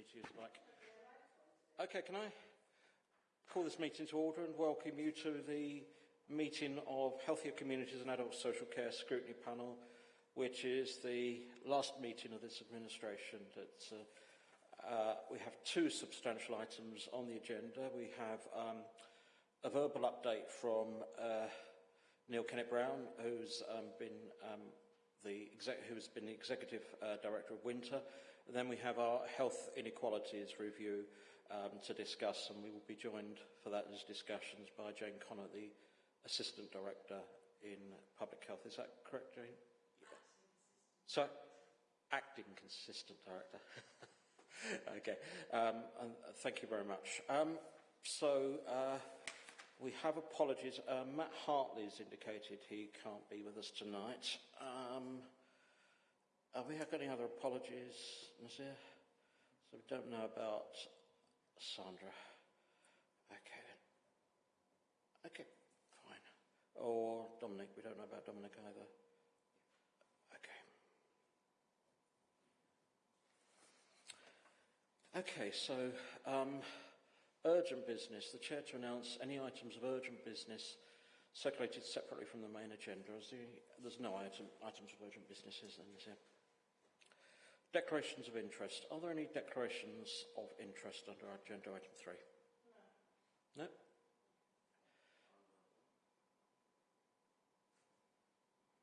opportunity to use the mic. Okay, can I call this meeting to order and welcome you to the meeting of Healthier Communities and Adult Social Care Scrutiny Panel, which is the last meeting of this administration. Uh, uh, we have two substantial items on the agenda. We have um, a verbal update from uh, Neil Kennett Brown, who's um, been um, the who's been the executive uh, director of Winter. And then we have our health inequalities review um, to discuss, and we will be joined for that as discussions by Jane Connor, the assistant director in public health. Is that correct, Jane? Yes. So, acting consistent director. okay, um, and thank you very much. Um, so, uh, we have apologies. Uh, Matt has indicated he can't be with us tonight. Um, have we got any other apologies, Nasir? So we don't know about Sandra. Okay. Okay, fine. Or Dominic. We don't know about Dominic either. Okay, Okay, so um, urgent business. The Chair to announce any items of urgent business circulated separately from the main agenda. there's no item, items of urgent business, is there? Declarations of interest. Are there any declarations of interest under agenda item three? No? no?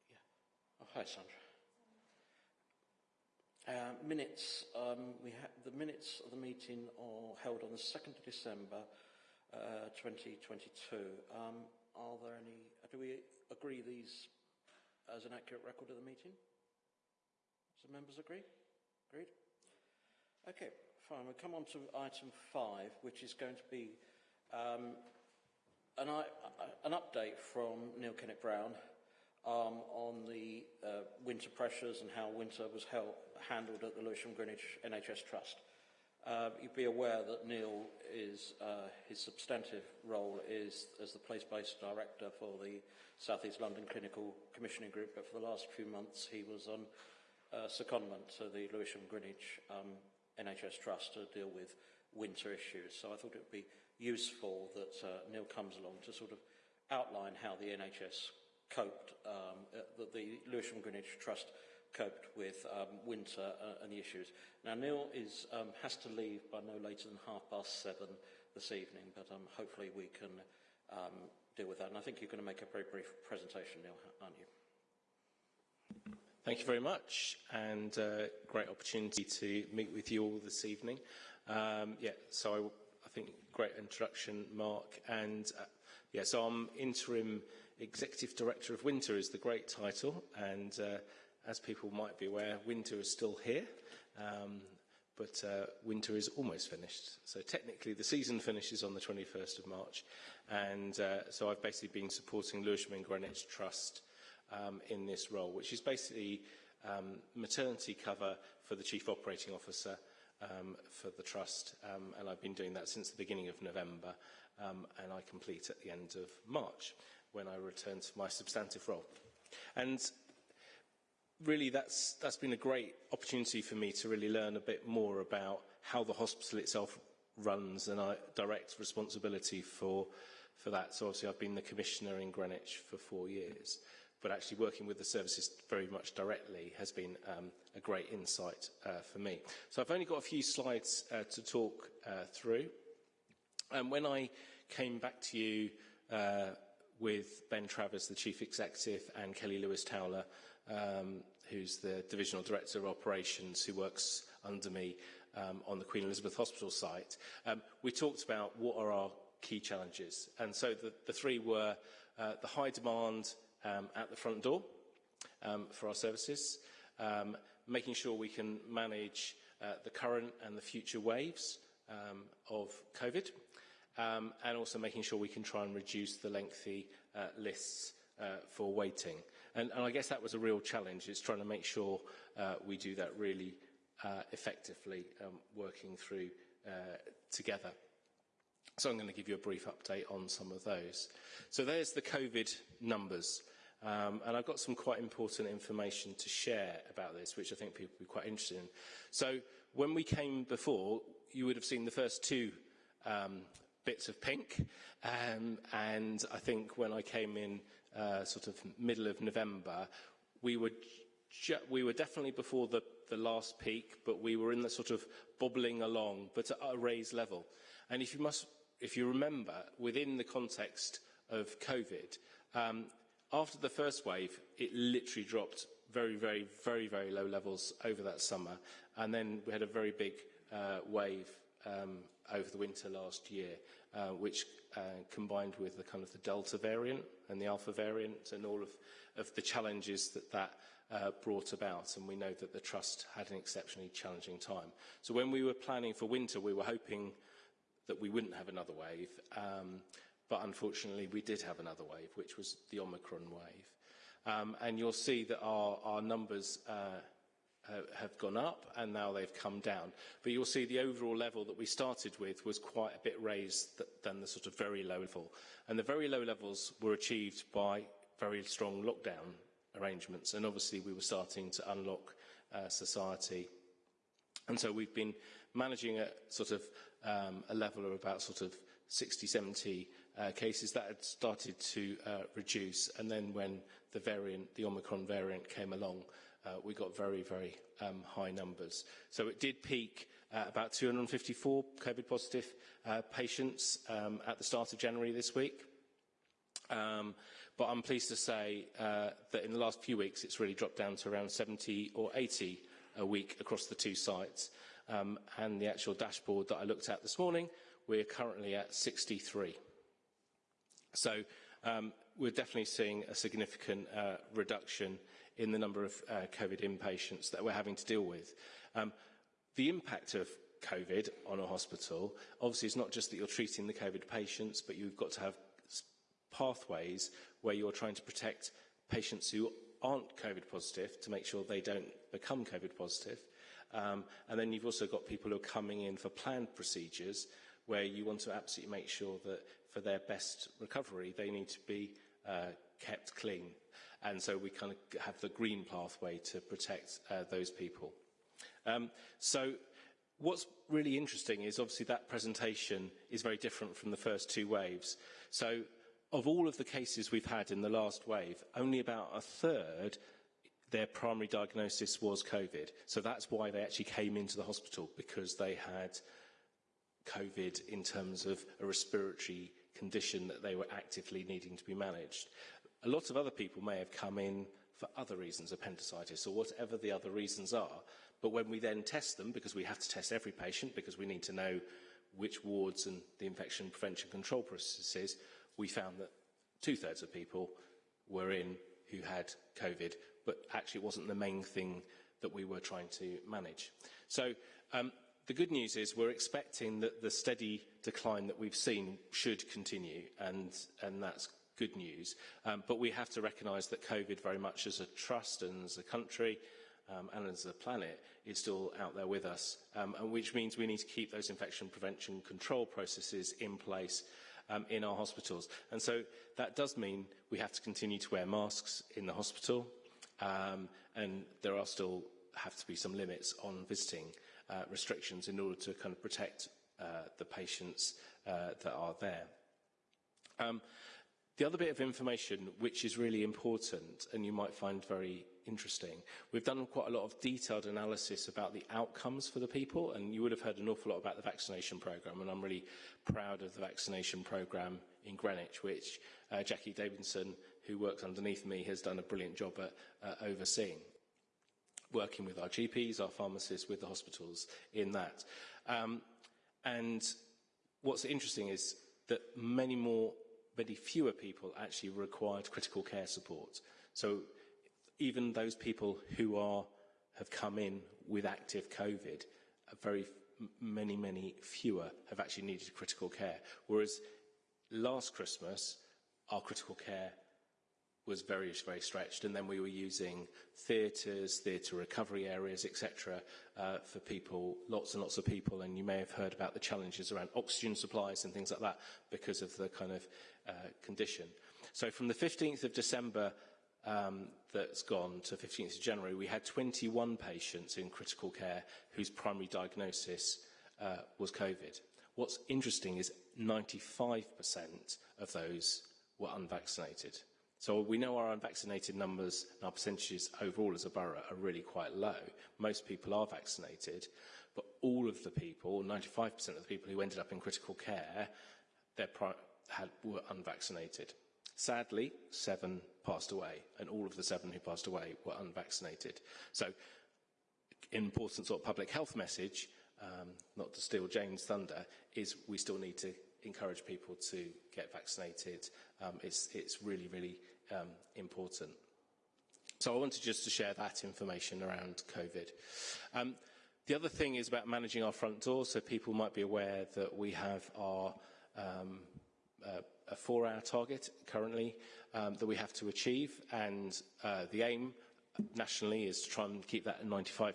Yeah. Oh, hi, Sandra. Uh, minutes, um, we the minutes of the meeting are held on the 2nd of December uh, 2022. Um, are there any, do we agree these as an accurate record of the meeting? The members agree? Agreed? Okay, fine. We'll come on to item five, which is going to be um, an, an update from Neil Kennett Brown um, on the uh, winter pressures and how winter was held, handled at the Lewisham Greenwich NHS Trust. Uh, you'd be aware that Neil is, uh, his substantive role is as the place-based director for the South East London Clinical Commissioning Group, but for the last few months he was on uh, secondment to the Lewisham Greenwich um, NHS Trust to deal with winter issues. So I thought it would be useful that uh, Neil comes along to sort of outline how the NHS coped, um, uh, that the Lewisham Greenwich Trust coped with um, winter uh, and the issues. Now, Neil is, um, has to leave by no later than half past seven this evening, but um, hopefully we can um, deal with that. And I think you're going to make a very brief presentation, Neil, aren't you? Thank you very much, and uh, great opportunity to meet with you all this evening. Um, yeah, so I, I think great introduction, Mark, and uh, yeah, so I'm interim Executive Director of Winter is the great title, and uh, as people might be aware, winter is still here, um, but uh, winter is almost finished. So technically, the season finishes on the 21st of March, and uh, so I've basically been supporting Lewisham and Greenwich Trust um, in this role, which is basically um, maternity cover for the Chief Operating Officer um, for the Trust, um, and I've been doing that since the beginning of November, um, and I complete at the end of March when I return to my substantive role. And really that's that's been a great opportunity for me to really learn a bit more about how the hospital itself runs and I direct responsibility for for that. So obviously I've been the commissioner in Greenwich for four years but actually working with the services very much directly has been um, a great insight uh, for me. So I've only got a few slides uh, to talk uh, through. And when I came back to you uh, with Ben Travers, the Chief Executive, and Kelly Lewis-Towler, um, who's the Divisional Director of Operations, who works under me um, on the Queen Elizabeth Hospital site, um, we talked about what are our key challenges. And so the, the three were uh, the high demand, um, at the front door um, for our services, um, making sure we can manage uh, the current and the future waves um, of COVID, um, and also making sure we can try and reduce the lengthy uh, lists uh, for waiting. And, and I guess that was a real challenge, is trying to make sure uh, we do that really uh, effectively um, working through uh, together. So I'm going to give you a brief update on some of those. So there's the COVID numbers. Um, and I've got some quite important information to share about this, which I think people will be quite interested in. So when we came before, you would have seen the first two um, bits of pink. Um, and I think when I came in uh, sort of middle of November, we were, we were definitely before the, the last peak, but we were in the sort of bobbling along, but at a raised level. And if you, must, if you remember, within the context of COVID, um, after the first wave, it literally dropped very, very, very, very low levels over that summer. And then we had a very big uh, wave um, over the winter last year, uh, which uh, combined with the kind of the Delta variant and the Alpha variant and all of, of the challenges that that uh, brought about. And we know that the Trust had an exceptionally challenging time. So when we were planning for winter, we were hoping that we wouldn't have another wave. Um, but unfortunately, we did have another wave, which was the Omicron wave. Um, and you'll see that our, our numbers uh, have gone up and now they've come down. But you'll see the overall level that we started with was quite a bit raised th than the sort of very low level. And the very low levels were achieved by very strong lockdown arrangements. And obviously we were starting to unlock uh, society. And so we've been managing at sort of um, a level of about sort of 60, 70 uh, cases that had started to uh, reduce. And then when the variant, the Omicron variant came along, uh, we got very, very um, high numbers. So it did peak uh, about 254 COVID positive uh, patients um, at the start of January this week. Um, but I'm pleased to say uh, that in the last few weeks, it's really dropped down to around 70 or 80 a week across the two sites. Um, and the actual dashboard that I looked at this morning, we're currently at 63. So um, we're definitely seeing a significant uh, reduction in the number of uh, COVID inpatients that we're having to deal with. Um, the impact of COVID on a hospital, obviously, is not just that you're treating the COVID patients, but you've got to have pathways where you're trying to protect patients who aren't COVID positive to make sure they don't become COVID positive. Um, and then you've also got people who are coming in for planned procedures where you want to absolutely make sure that for their best recovery, they need to be uh, kept clean. And so we kind of have the green pathway to protect uh, those people. Um, so what's really interesting is obviously that presentation is very different from the first two waves. So of all of the cases we've had in the last wave, only about a third their primary diagnosis was COVID. So that's why they actually came into the hospital because they had COVID in terms of a respiratory condition that they were actively needing to be managed. A lot of other people may have come in for other reasons, appendicitis or whatever the other reasons are. But when we then test them, because we have to test every patient because we need to know which wards and the infection prevention control processes, we found that two thirds of people were in who had COVID, but actually it wasn't the main thing that we were trying to manage. So um, the good news is we're expecting that the steady decline that we've seen should continue, and, and that's good news. Um, but we have to recognise that COVID very much as a trust and as a country um, and as a planet is still out there with us, um, and which means we need to keep those infection prevention control processes in place um, in our hospitals. And so that does mean we have to continue to wear masks in the hospital, um, and there are still have to be some limits on visiting uh, restrictions in order to kind of protect uh, the patients uh, that are there. Um, The other bit of information which is really important and you might find very interesting, we've done quite a lot of detailed analysis about the outcomes for the people and you would have heard an awful lot about the vaccination programme and I'm really proud of the vaccination programme in Greenwich which uh, Jackie Davidson, who works underneath me, has done a brilliant job at uh, overseeing working with our GPs, our pharmacists, with the hospitals in that. Um, and what's interesting is that many more many fewer people actually required critical care support. So even those people who are, have come in with active COVID, very many, many fewer have actually needed critical care. Whereas last Christmas, our critical care was very, very stretched, and then we were using theatres, theatre recovery areas, etc., uh, for people, lots and lots of people, and you may have heard about the challenges around oxygen supplies and things like that because of the kind of uh, condition. So from the 15th of December um, that's gone to 15th of January, we had 21 patients in critical care whose primary diagnosis uh, was COVID. What's interesting is 95% of those were unvaccinated. So we know our unvaccinated numbers and our percentages overall as a borough are really quite low. Most people are vaccinated, but all of the people, 95% of the people who ended up in critical care, had, were unvaccinated. Sadly, seven passed away, and all of the seven who passed away were unvaccinated. So, important sort of public health message, um, not to steal James' thunder, is we still need to encourage people to get vaccinated. Um, it's, it's really, really um, important. So I wanted just to share that information around COVID. Um, the other thing is about managing our front door, so people might be aware that we have our um, uh, a four-hour target currently um, that we have to achieve, and uh, the aim nationally is to try and keep that at 95%,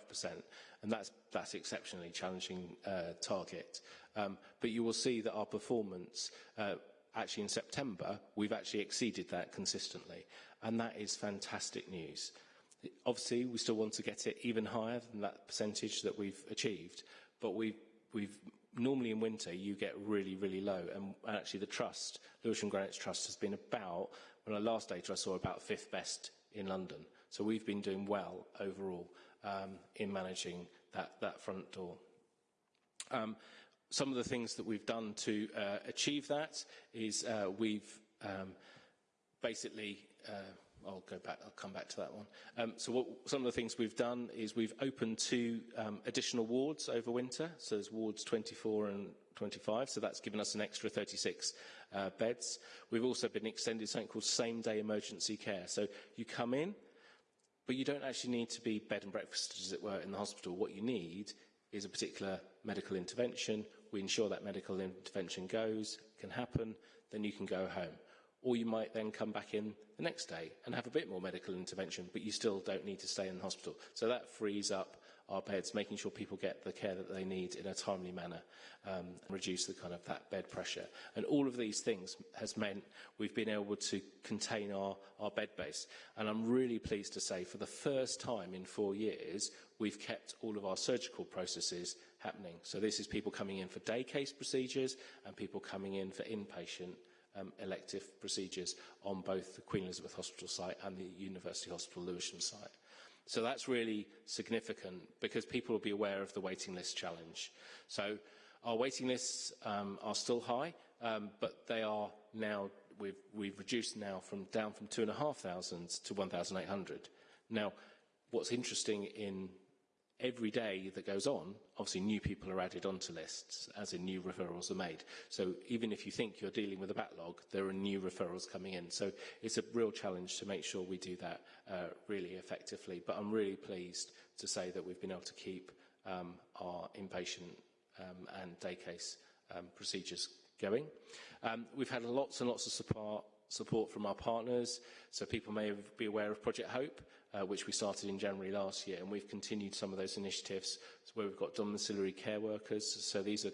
and that's that's exceptionally challenging uh, target. Um, but you will see that our performance. Uh, actually in September, we've actually exceeded that consistently. And that is fantastic news. Obviously, we still want to get it even higher than that percentage that we've achieved, but we've, we've normally in winter you get really, really low. And, actually the trust, Lewisham Greenwich Trust, has been about, when I last data I saw about fifth best in London. So we've been doing well overall um, in managing that, that front door. Um, some of the things that we've done to uh, achieve that is uh, we've um, basically uh, I'll go back, I'll come back to that one. Um, so what, some of the things we've done is we've opened two um, additional wards over winter. So there's wards 24 and 25, so that's given us an extra 36 uh, beds. We've also been extended something called same-day emergency care. So you come in, but you don't actually need to be bed and breakfast, as it were, in the hospital. What you need is a particular medical intervention. We ensure that medical intervention goes, can happen, then you can go home or you might then come back in the next day and have a bit more medical intervention, but you still don't need to stay in the hospital. So that frees up our beds, making sure people get the care that they need in a timely manner um, and reduce the kind of that bed pressure. And all of these things has meant we've been able to contain our, our bed base. And I'm really pleased to say for the first time in four years, we've kept all of our surgical processes happening. So this is people coming in for day case procedures and people coming in for inpatient um, elective procedures on both the Queen Elizabeth Hospital site and the University Hospital Lewisham site. So that's really significant because people will be aware of the waiting list challenge. So our waiting lists um, are still high, um, but they are now, we've, we've reduced now from down from 2,500 to 1,800. Now, what's interesting in every day that goes on, obviously new people are added onto lists, as in new referrals are made. So even if you think you're dealing with a backlog, there are new referrals coming in. So it's a real challenge to make sure we do that uh, really effectively. But I'm really pleased to say that we've been able to keep um, our inpatient um, and day case um, procedures going. Um, we've had lots and lots of support support from our partners. So people may be aware of Project Hope, uh, which we started in January last year, and we've continued some of those initiatives where we've got domiciliary care workers. So these are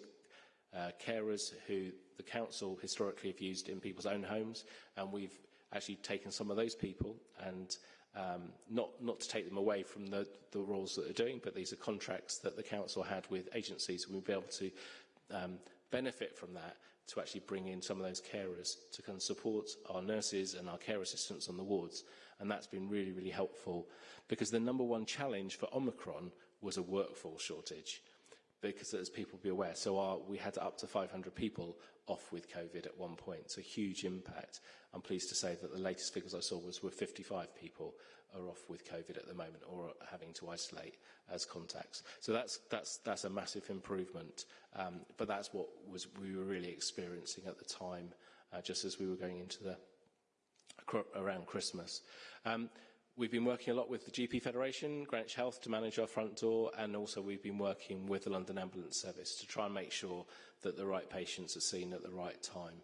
uh, carers who the council historically have used in people's own homes, and we've actually taken some of those people and um, not, not to take them away from the, the roles that they're doing, but these are contracts that the council had with agencies, and we'll be able to um, benefit from that to actually bring in some of those carers to of support our nurses and our care assistants on the wards. And that's been really, really helpful because the number one challenge for Omicron was a workforce shortage because as people be aware, so our, we had up to 500 people off with COVID at one point, so huge impact. I'm pleased to say that the latest figures I saw was were 55 people are off with COVID at the moment or having to isolate as contacts. So that's, that's, that's a massive improvement, um, but that's what was, we were really experiencing at the time, uh, just as we were going into the, around Christmas. Um, We've been working a lot with the GP Federation, Greenwich Health to manage our front door, and also we've been working with the London Ambulance Service to try and make sure that the right patients are seen at the right time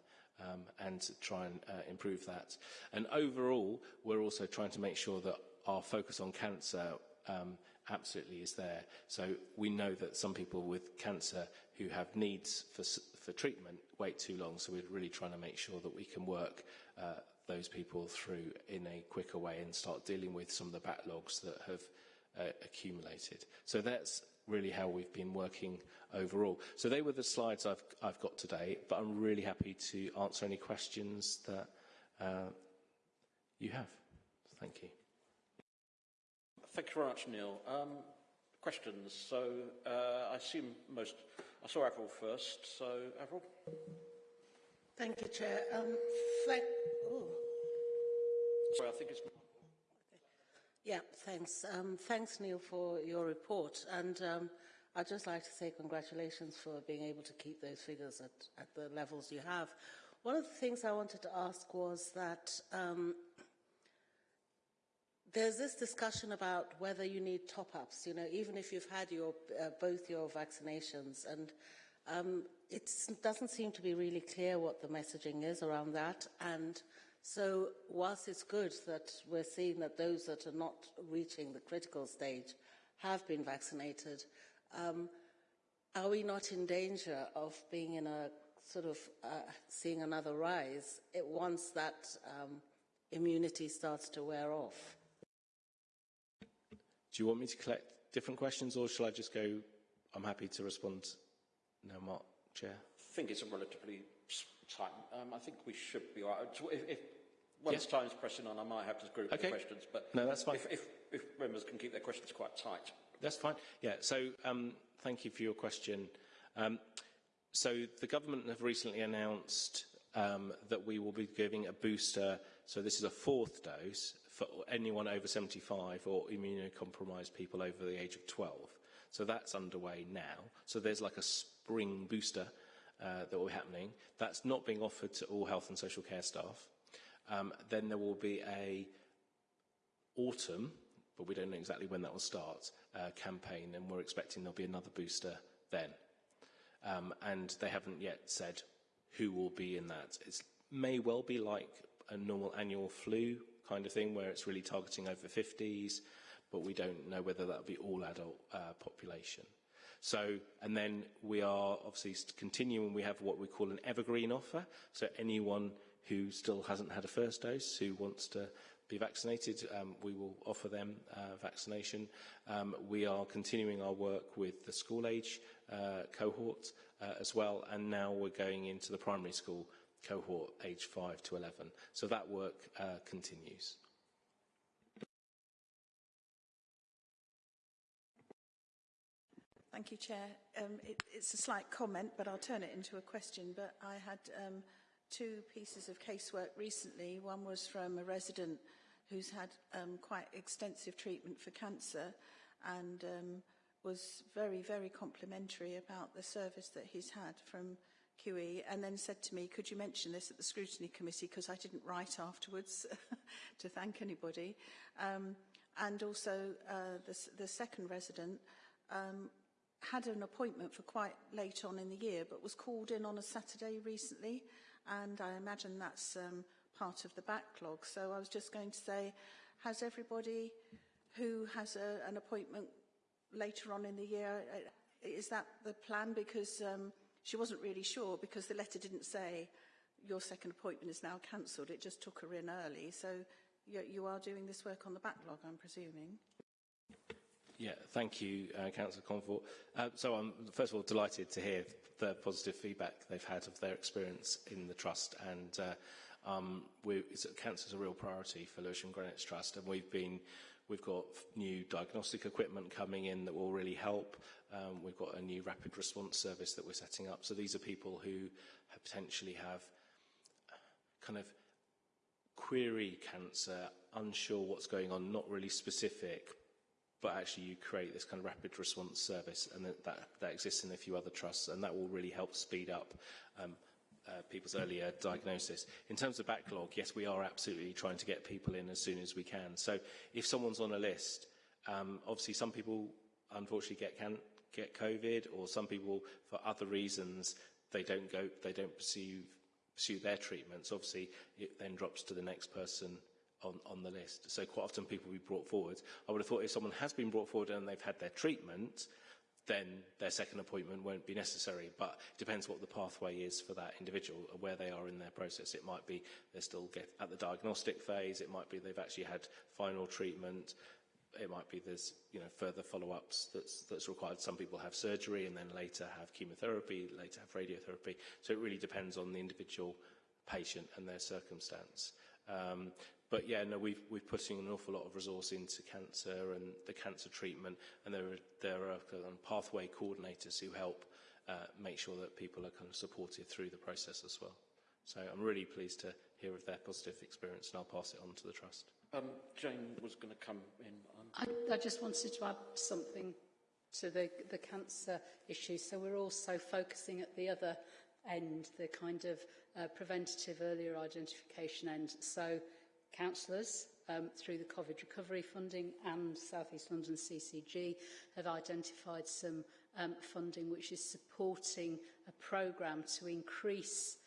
um, and to try and uh, improve that. And overall, we're also trying to make sure that our focus on cancer um, absolutely is there. So we know that some people with cancer who have needs for, for treatment wait too long, so we're really trying to make sure that we can work uh, those people through in a quicker way and start dealing with some of the backlogs that have uh, accumulated. So that's really how we've been working overall. So they were the slides I've, I've got today, but I'm really happy to answer any questions that uh, you have. Thank you. Thank you very much, Neil. Um, questions. So uh, I assume most. I saw Avril first. So Avril. Thank you, Chair. Um, thank, oh. Sorry, I think it's. Yeah, thanks. Um, thanks, Neil, for your report. And um, I'd just like to say congratulations for being able to keep those figures at, at the levels you have. One of the things I wanted to ask was that um, there's this discussion about whether you need top-ups, you know, even if you've had your, uh, both your vaccinations. And um, it doesn't seem to be really clear what the messaging is around that. And so whilst it's good that we're seeing that those that are not reaching the critical stage have been vaccinated, um, are we not in danger of being in a sort of uh, seeing another rise once that um, immunity starts to wear off? Do you want me to collect different questions or shall I just go, I'm happy to respond now, Mark, Chair? I think it's a relatively tight. Um, I think we should be all right. If, if once yeah. time's pressing on, I might have to group okay. the questions. But no, that's fine. If, if, if members can keep their questions quite tight. That's fine. Yeah, so um, thank you for your question. Um, so the government have recently announced um, that we will be giving a booster, so this is a fourth dose, for anyone over 75 or immunocompromised people over the age of 12. So that's underway now. So there's like a spring booster uh, that will be happening. That's not being offered to all health and social care staff. Um, then there will be a autumn, but we don't know exactly when that will start, uh, campaign, and we're expecting there'll be another booster then. Um, and they haven't yet said who will be in that. It may well be like a normal annual flu kind of thing, where it's really targeting over 50s, but we don't know whether that will be all adult uh, population. So, and then we are obviously continuing, we have what we call an evergreen offer. So anyone who still hasn't had a first dose, who wants to be vaccinated, um, we will offer them uh, vaccination. Um, we are continuing our work with the school age uh, cohort uh, as well, and now we're going into the primary school cohort age 5 to 11. So that work uh, continues. Thank you, Chair. Um, it, it's a slight comment, but I'll turn it into a question. But I had um, two pieces of casework recently. One was from a resident who's had um, quite extensive treatment for cancer and um, was very, very complimentary about the service that he's had from QE and then said to me, could you mention this at the scrutiny committee because I didn't write afterwards to thank anybody. Um, and also uh, the, the second resident um, had an appointment for quite late on in the year but was called in on a Saturday recently and I imagine that's um, part of the backlog. So I was just going to say, has everybody who has a, an appointment later on in the year, uh, is that the plan? Because um, she wasn't really sure because the letter didn't say your second appointment is now cancelled. It just took her in early. So you, you are doing this work on the backlog, I'm presuming. Yeah, thank you, uh, Councillor Comfort. Uh, so I'm first of all delighted to hear the positive feedback they've had of their experience in the Trust and uh, um, we, it's, cancer's a real priority for Lewisham Greenwich Trust and we've been We've got new diagnostic equipment coming in that will really help. Um, we've got a new rapid response service that we're setting up. So these are people who have potentially have kind of query cancer, unsure what's going on, not really specific, but actually you create this kind of rapid response service and that, that, that exists in a few other trusts and that will really help speed up um, uh, people's earlier diagnosis. In terms of backlog, yes, we are absolutely trying to get people in as soon as we can. So if someone's on a list, um, obviously some people unfortunately get, can, get COVID or some people, for other reasons, they don't go, they don't pursue, pursue their treatments. Obviously, it then drops to the next person on, on the list. So quite often people will be brought forward. I would have thought if someone has been brought forward and they've had their treatment, then their second appointment won't be necessary. But it depends what the pathway is for that individual, where they are in their process. It might be they're still get at the diagnostic phase. It might be they've actually had final treatment. It might be there's you know further follow-ups that's that's required. Some people have surgery and then later have chemotherapy, later have radiotherapy. So it really depends on the individual patient and their circumstance. Um, but yeah, no, we've, we're putting an awful lot of resource into cancer and the cancer treatment, and there are, there are kind pathway coordinators who help uh, make sure that people are kind of supported through the process as well. So I'm really pleased to hear of their positive experience, and I'll pass it on to the Trust. Um, Jane was going to come in. Um, I, I just wanted to add something to the, the cancer issue. So we're also focusing at the other end, the kind of uh, preventative earlier identification end. So Councillors, um, through the COVID recovery funding and South East London CCG, have identified some um, funding which is supporting a programme to increase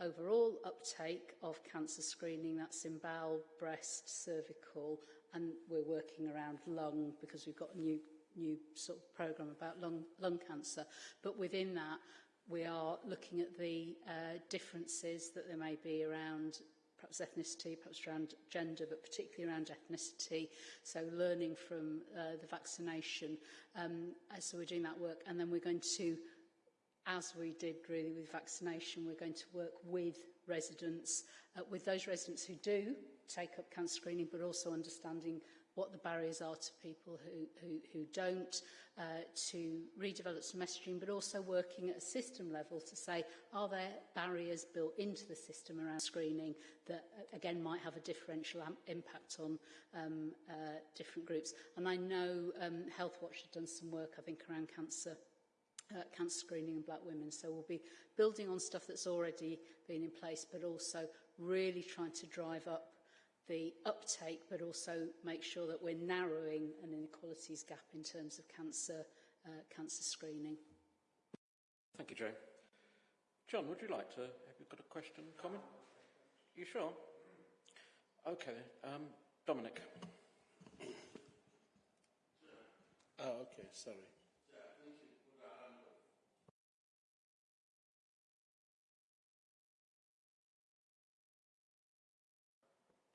overall uptake of cancer screening. That's in bowel, breast, cervical, and we're working around lung because we've got a new new sort of programme about lung, lung cancer. But within that, we are looking at the uh, differences that there may be around perhaps ethnicity, perhaps around gender, but particularly around ethnicity. So learning from uh, the vaccination. Um, so we're doing that work. And then we're going to, as we did really with vaccination, we're going to work with residents, uh, with those residents who do take up cancer screening, but also understanding what the barriers are to people who, who, who don't, uh, to redevelop some messaging, but also working at a system level to say, are there barriers built into the system around screening that, uh, again, might have a differential impact on um, uh, different groups? And I know um, Health Watch done some work, I think, around cancer uh, cancer screening in black women. So we'll be building on stuff that's already been in place, but also really trying to drive up the uptake, but also make sure that we're narrowing an inequalities gap in terms of cancer, uh, cancer screening. Thank you, Jane. John, would you like to, have you got a question, comment? You sure? Okay, um, Dominic. Oh, okay, sorry.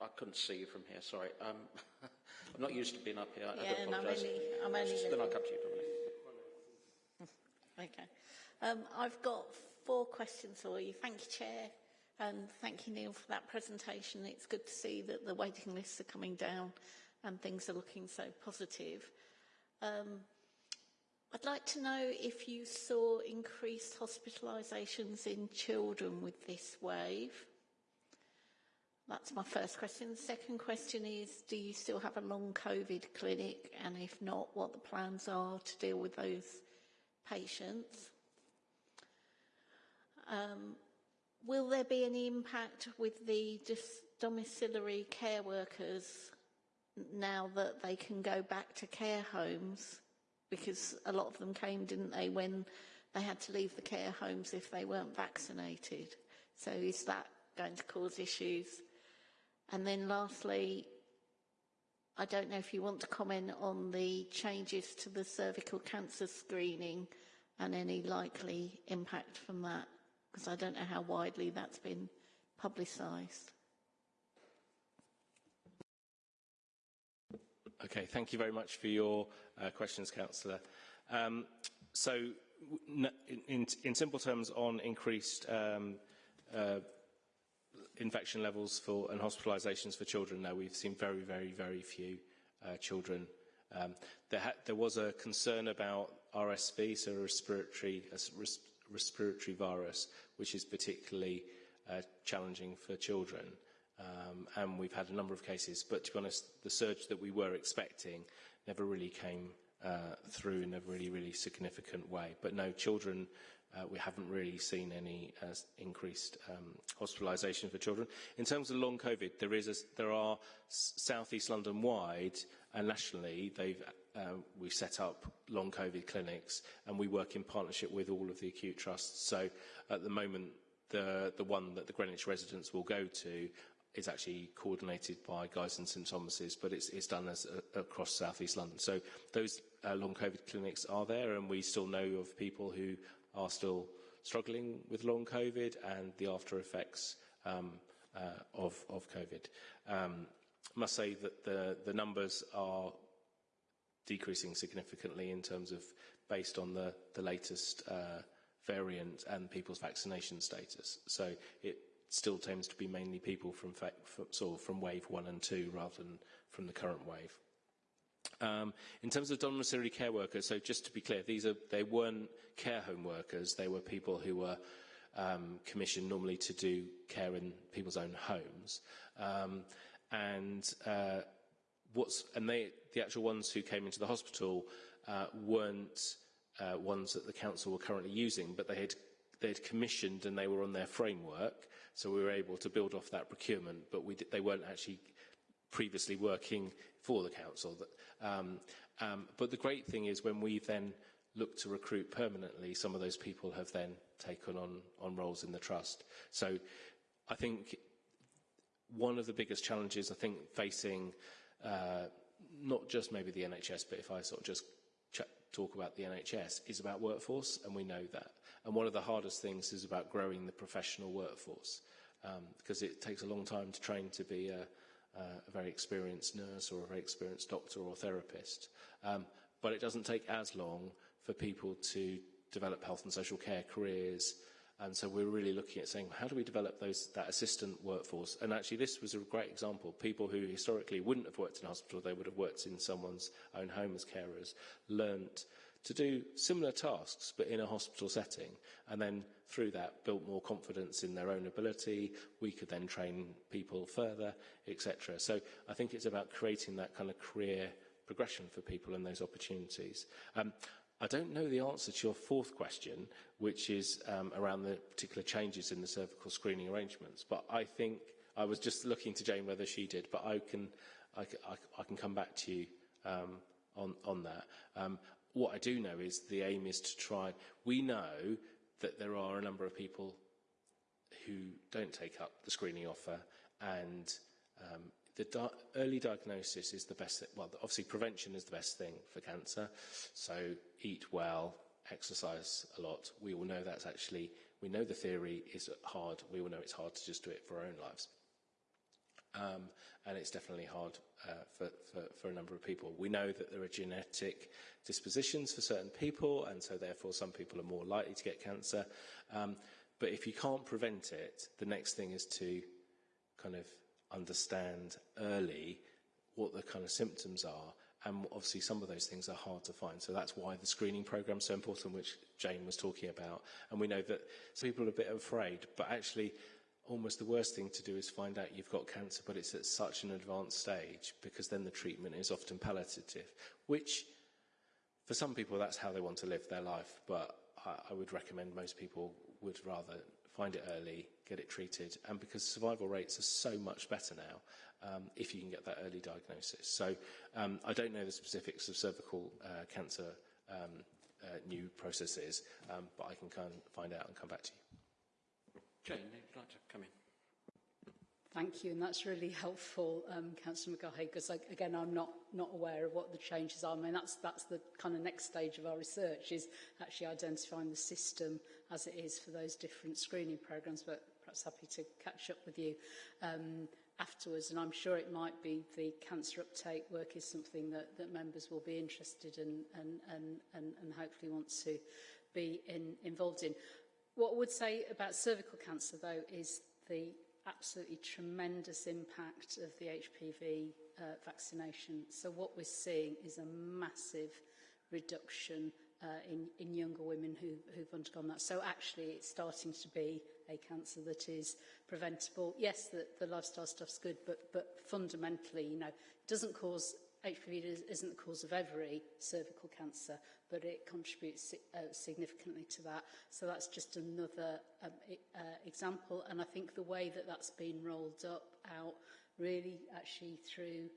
I couldn't see you from here, sorry. Um, I'm not used to being up here. I Yeah, do and I'm only, I'm only Then I'll come to you, Dominic. Okay. Um, I've got four questions for you. Thank you, Chair, and thank you, Neil, for that presentation. It's good to see that the waiting lists are coming down and things are looking so positive. Um, I'd like to know if you saw increased hospitalisations in children with this wave. That's my first question. The second question is, do you still have a long COVID clinic? And if not, what the plans are to deal with those patients? Um, will there be any impact with the domiciliary care workers now that they can go back to care homes? Because a lot of them came, didn't they, when they had to leave the care homes if they weren't vaccinated. So is that going to cause issues? And then lastly, I don't know if you want to comment on the changes to the cervical cancer screening and any likely impact from that, because I don't know how widely that's been publicised. Okay, thank you very much for your uh, questions, Councillor. Um, so, in, in, simple terms, on increased um, uh, infection levels for and hospitalisations for children, now we've seen very, very, very few uh, children. Um, there, there, was a concern about RSV, so respiratory, res respiratory virus, which is particularly uh, challenging for children. Um, and we've had a number of cases, but to be honest, the surge that we were expecting never really came uh, through in a really, really significant way. But no, children uh, we haven't really seen any uh, increased um, hospitalisation for children. In terms of long COVID, there, is a, there are South East London wide and nationally, they've, uh, we've set up long COVID clinics and we work in partnership with all of the acute trusts. So at the moment, the, the one that the Greenwich residents will go to is actually coordinated by Guys and St Thomas's, but it's, it's done as, uh, across South East London. So those uh, long COVID clinics are there, and we still know of people who are still struggling with long COVID and the after effects um, uh, of, of COVID. Um, must say that the, the numbers are decreasing significantly in terms of based on the, the latest uh, variant and people's vaccination status. So it still tends to be mainly people from, from, sort of from wave one and two rather than from the current wave. Um, in terms of domiciliary care workers, so just to be clear, these are they weren't care home workers. They were people who were um, commissioned normally to do care in people's own homes. Um, and uh, what's and they the actual ones who came into the hospital uh, weren't uh, ones that the council were currently using, but they had they had commissioned and they were on their framework, so we were able to build off that procurement. But we they weren't actually previously working for the council. Um, um, but the great thing is when we then look to recruit permanently, some of those people have then taken on, on roles in the trust. So I think one of the biggest challenges I think facing uh, not just maybe the NHS, but if I sort of just talk about the NHS, is about workforce, and we know that. And one of the hardest things is about growing the professional workforce, um, because it takes a long time to train to be a, uh, a very experienced nurse or a very experienced doctor or therapist. Um, but it doesn't take as long for people to develop health and social care careers. And so we're really looking at saying, how do we develop those, that assistant workforce? And actually, this was a great example. People who historically wouldn't have worked in hospital, they would have worked in someone's own home as carers, learnt to do similar tasks but in a hospital setting. And then through that, built more confidence in their own ability. We could then train people further, etc. So I think it's about creating that kind of career progression for people and those opportunities. Um, I don't know the answer to your fourth question, which is um, around the particular changes in the cervical screening arrangements. But I think I was just looking to Jane whether she did, but I can I, I, I can come back to you um, on on that. Um, what I do know is the aim is to try. We know that there are a number of people who don't take up the screening offer, and um, the di early diagnosis is the best, well, obviously prevention is the best thing for cancer. So eat well, exercise a lot. We all know that's actually, we know the theory is hard. We all know it's hard to just do it for our own lives. Um, and it's definitely hard uh, for, for, for a number of people. We know that there are genetic dispositions for certain people, and so therefore some people are more likely to get cancer. Um, but if you can't prevent it, the next thing is to kind of understand early what the kind of symptoms are. And obviously some of those things are hard to find. So that's why the screening program is so important, which Jane was talking about. And we know that some people are a bit afraid, but actually almost the worst thing to do is find out you've got cancer, but it's at such an advanced stage because then the treatment is often palliative, which for some people that's how they want to live their life. But I, I would recommend most people would rather find it early, get it treated, and because survival rates are so much better now um, if you can get that early diagnosis. So um, I don't know the specifics of cervical uh, cancer um, uh, new processes, um, but I can kind of find out and come back to you. Jane, would like to come in? Thank you, and that's really helpful, um, Councillor McGahey, because like, again, I'm not not aware of what the changes are. I mean, that's that's the kind of next stage of our research is actually identifying the system as it is for those different screening programs. But perhaps happy to catch up with you um, afterwards. And I'm sure it might be the cancer uptake work is something that, that members will be interested in and, and, and, and hopefully want to be in, involved in. What I would say about cervical cancer, though, is the absolutely tremendous impact of the HPV uh, vaccination. So what we're seeing is a massive reduction uh, in, in younger women who, who've undergone that. So actually it's starting to be a cancer that is preventable. Yes, the, the lifestyle stuff's good, but, but fundamentally, you know, it doesn't cause HPV isn't the cause of every cervical cancer, but it contributes uh, significantly to that. So that's just another um, e, uh, example. And I think the way that that's been rolled up out really actually through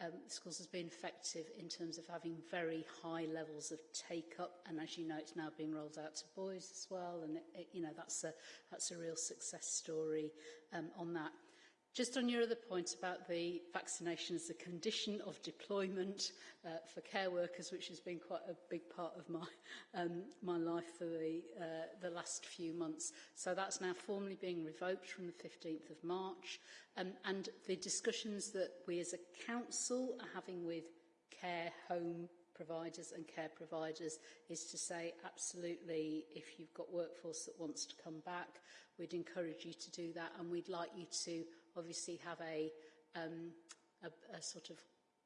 um, schools has been effective in terms of having very high levels of take-up and as you know it's now being rolled out to boys as well and it, it, you know that's a that's a real success story um, on that Just on your other point about the vaccination as a condition of deployment uh, for care workers, which has been quite a big part of my, um, my life for the, uh, the last few months. So that's now formally being revoked from the 15th of March. Um, and the discussions that we as a council are having with care home providers and care providers is to say absolutely if you've got workforce that wants to come back we'd encourage you to do that and we'd like you to obviously have a, um, a, a sort of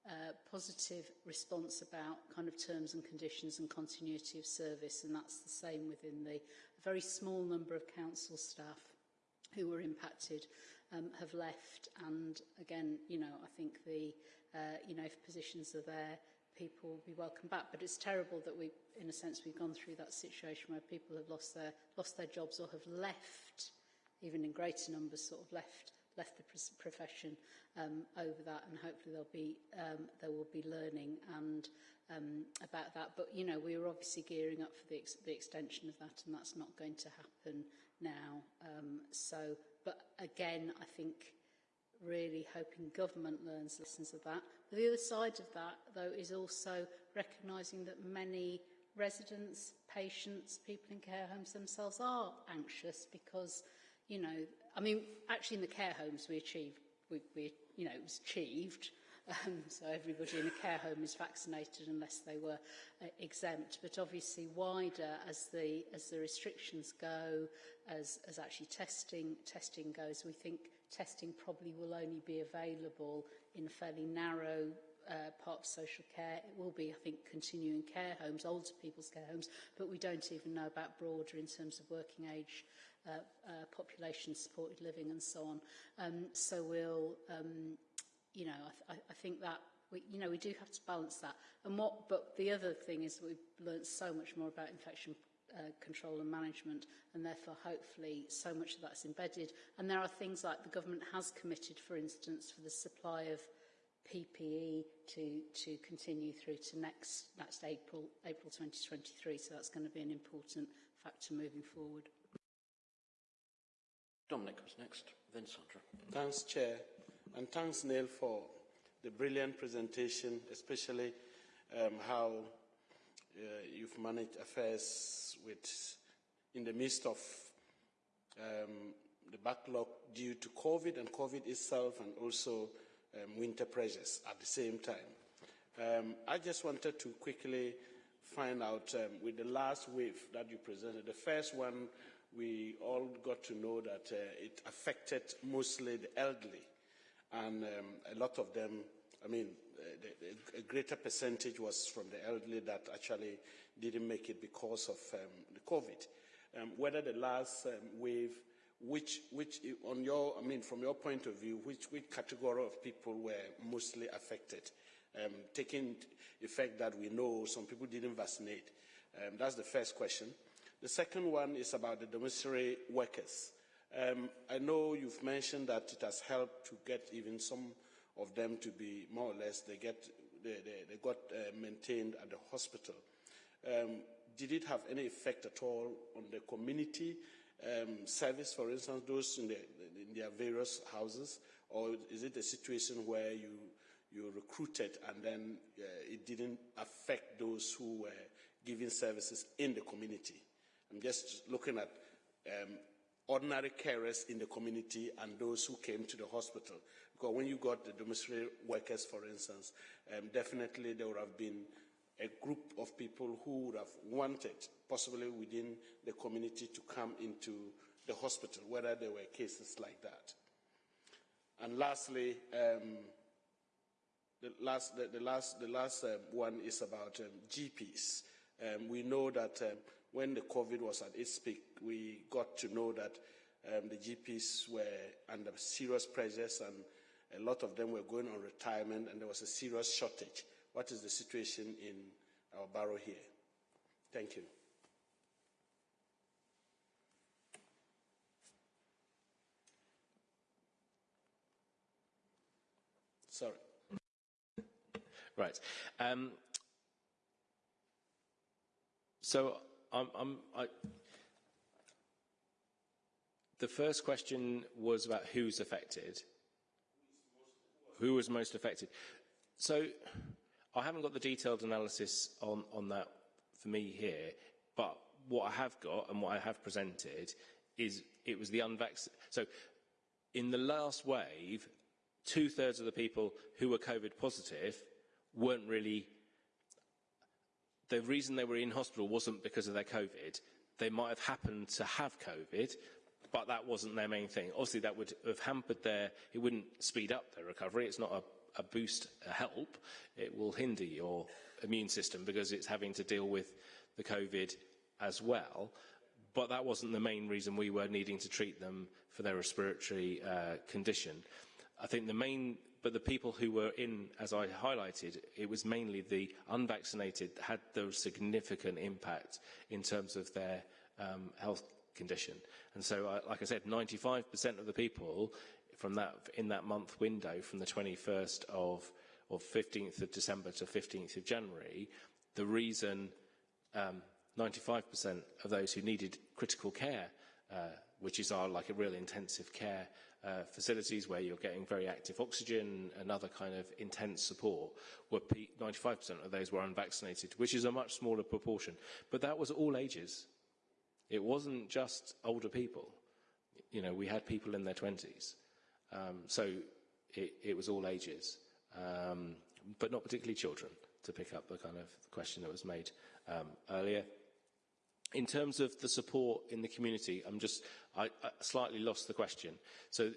uh, positive response about kind of terms and conditions and continuity of service and that's the same within the very small number of council staff who were impacted um, have left. And again you know I think the uh, you know if positions are there people will be welcome back. But it's terrible that we in a sense we've gone through that situation where people have lost their lost their jobs or have left even in greater numbers sort of left left the profession um, over that and hopefully there'll be um, there will be learning and um, about that. But you know we were obviously gearing up for the, ex the extension of that and that's not going to happen now. Um, so but again I think really hoping government learns lessons of that. But the other side of that though is also recognizing that many residents patients people in care homes themselves are anxious because you know I mean, actually in the care homes we achieved, we, we, you know, it was achieved. Um, so everybody in a care home is vaccinated unless they were uh, exempt. But obviously wider as the, as the restrictions go, as, as actually testing, testing goes, we think testing probably will only be available in a fairly narrow uh, part of social care. It will be, I think, continuing care homes, older people's care homes, but we don't even know about broader in terms of working age uh, uh, population supported living and so on. Um, so we'll, um, you know, I, th I think that we, you know, we do have to balance that. And what, but the other thing is we've learned so much more about infection uh, control and management and therefore hopefully so much of that's embedded and there are things like the government has committed for instance for the supply of PPE to to continue through to next next April April 2023 so that's going to be an important factor moving forward Dominic was next, then Sandra. Thanks, Chair, and thanks, Neil, for the brilliant presentation, especially um, how uh, you've managed affairs with, in the midst of um, the backlog due to COVID and COVID itself and also um, winter pressures at the same time. Um, I just wanted to quickly find out um, with the last wave that you presented, the first one we all got to know that uh, it affected mostly the elderly. And um, a lot of them, I mean, uh, the, a greater percentage was from the elderly that actually didn't make it because of um, the COVID. Um, whether the last um, wave, which, which, on your, I mean, from your point of view, which, which category of people were mostly affected? Um, taking effect that we know some people didn't vaccinate. Um, that's the first question. The second one is about the domiciliary workers. Um, I know you've mentioned that it has helped to get even some of them to be more or less, they, get, they, they, they got uh, maintained at the hospital. Um, did it have any effect at all on the community um, service, for instance, those in, the, in their various houses? Or is it a situation where you, you recruited and then uh, it didn't affect those who were giving services in the community? I'm just looking at um, ordinary carers in the community and those who came to the hospital. Because when you got the domiciliary workers, for instance, um, definitely there would have been a group of people who would have wanted, possibly within the community, to come into the hospital, whether there were cases like that. And lastly, um, the last, the, the last, the last uh, one is about um, GPs. Um, we know that um, when the COVID was at its peak, we got to know that um, the GPs were under serious pressures and a lot of them were going on retirement and there was a serious shortage. What is the situation in our borough here? Thank you. Sorry. Right. Um, so I'm, I'm, I, the first question was about who's affected. who was most affected? So I haven't got the detailed analysis on, on that for me here, but what I have got and what I have presented is it was the unvaccinated. So in the last wave, two thirds of the people who were COVID positive weren't really. The reason they were in hospital wasn't because of their COVID. They might have happened to have COVID, but that wasn't their main thing. Obviously, that would have hampered their, it wouldn't speed up their recovery. It's not a, a boost, a help. It will hinder your immune system because it's having to deal with the COVID as well. But that wasn't the main reason we were needing to treat them for their respiratory uh, condition. I think the main, but the people who were in, as I highlighted, it was mainly the unvaccinated that had the significant impact in terms of their um, health condition. And so, uh, like I said, 95% of the people from that, in that month window, from the 21st of, of 15th of December to 15th of January, the reason um, 95% of those who needed critical care, uh, which is our like a real intensive care uh, facilities where you're getting very active oxygen and other kind of intense support, were 95% of those were unvaccinated, which is a much smaller proportion. But that was all ages. It wasn't just older people. You know, we had people in their 20s. Um, so it, it, was all ages, um, but not particularly children, to pick up the kind of question that was made um, earlier. In terms of the support in the community, I'm just, I, I slightly lost the question. So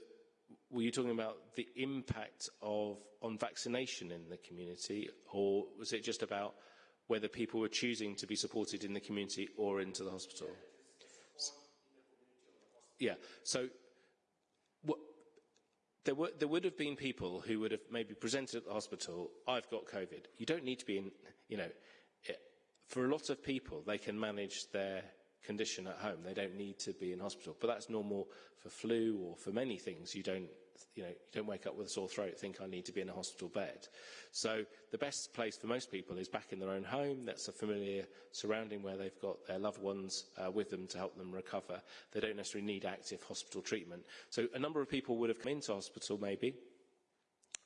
were you talking about the impact of on vaccination in the community, or was it just about whether people were choosing to be supported in the community or into the hospital? Yeah. So what, there, were, there would have been people who would have maybe presented at the hospital, I've got COVID. You don't need to be in, you know, for a lot of people, they can manage their condition at home. They don't need to be in hospital. But that's normal for flu or for many things. You don't, you know, you don't wake up with a sore throat, and think I need to be in a hospital bed. So the best place for most people is back in their own home. That's a familiar surrounding where they've got their loved ones uh, with them to help them recover. They don't necessarily need active hospital treatment. So a number of people would have come into hospital maybe,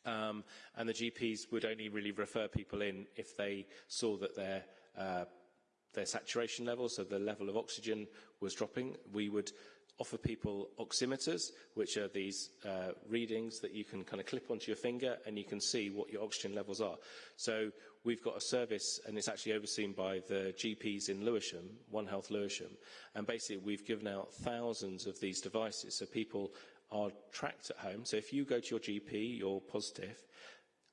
um, and the GPs would only really refer people in if they saw that their uh, their saturation level, so the level of oxygen was dropping. We would offer people oximeters, which are these uh, readings that you can kind of clip onto your finger and you can see what your oxygen levels are. So we've got a service and it's actually overseen by the GPs in Lewisham, One Health Lewisham, and basically we've given out thousands of these devices so people are tracked at home. So if you go to your GP, you're positive,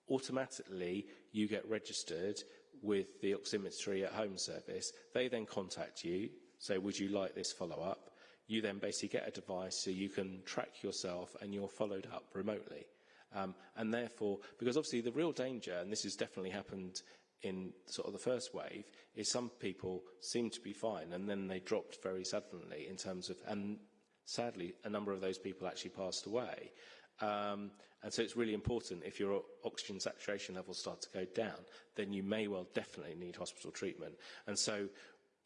automatically you get registered with the oximetry at home service. They then contact you, say, would you like this follow-up? You then basically get a device so you can track yourself and you're followed up remotely. Um, and therefore, because obviously the real danger, and this has definitely happened in sort of the first wave, is some people seem to be fine and then they dropped very suddenly in terms of, and sadly, a number of those people actually passed away. Um, and so it's really important if your oxygen saturation levels start to go down, then you may well definitely need hospital treatment. And so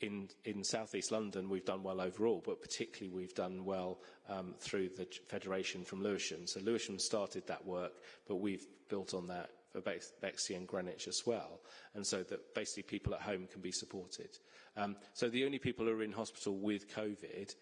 in, in southeast London, we've done well overall, but particularly we've done well um, through the federation from Lewisham. So Lewisham started that work, but we've built on that for Bexley and Greenwich as well, and so that basically people at home can be supported. Um, so the only people who are in hospital with COVID,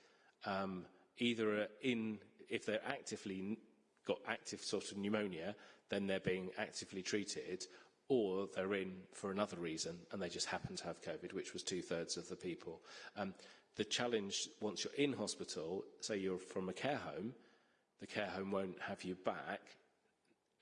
um, either in, if they're actively got active sort of pneumonia, then they're being actively treated, or they're in for another reason and they just happen to have COVID, which was two thirds of the people. Um, the challenge once you're in hospital, say you're from a care home, the care home won't have you back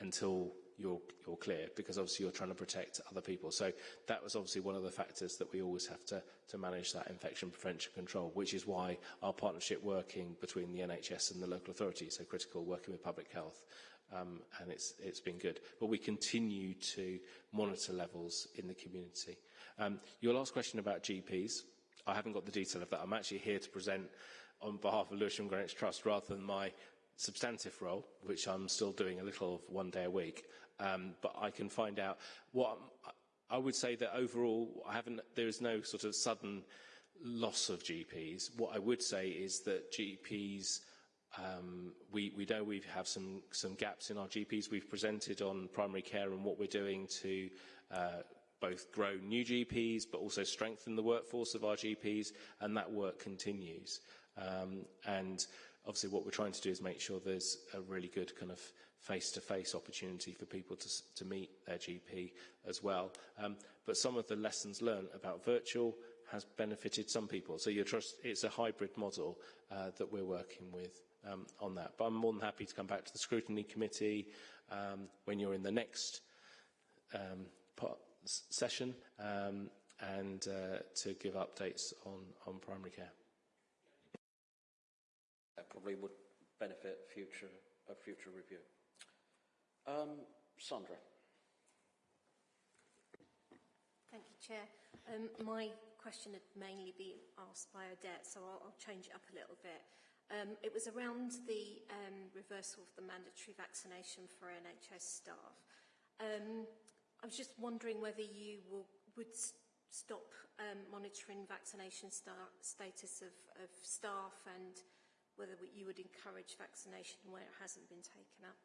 until you're, you're clear because obviously you're trying to protect other people. So that was obviously one of the factors that we always have to, to manage that infection prevention control, which is why our partnership working between the NHS and the local authority is so critical, working with public health. Um, and it's, it's been good. But we continue to monitor levels in the community. Um, your last question about GPs, I haven't got the detail of that. I'm actually here to present on behalf of Lewisham Greenwich Trust rather than my substantive role, which I'm still doing a little of one day a week. Um, but I can find out what I would say that overall, I haven't, there is no sort of sudden loss of GPs. What I would say is that GPs um, we, we know we have some, some gaps in our GPs. We've presented on primary care and what we're doing to uh, both grow new GPs but also strengthen the workforce of our GPs and that work continues. Um, and obviously what we're trying to do is make sure there's a really good kind of face-to-face -face opportunity for people to, to meet their GP as well. Um, but some of the lessons learned about virtual has benefited some people. So trust, it's a hybrid model uh, that we're working with um, on that. But I'm more than happy to come back to the scrutiny committee um, when you're in the next um, part, session um, and uh, to give updates on, on primary care. That probably would benefit future, a future review. Um, Sandra. Thank you, Chair. Um, my question had mainly been asked by Odette, so I'll, I'll change it up a little bit. Um, it was around the um, reversal of the mandatory vaccination for NHS staff. Um, I was just wondering whether you will, would stop um, monitoring vaccination status of, of staff and whether you would encourage vaccination where it hasn't been taken up.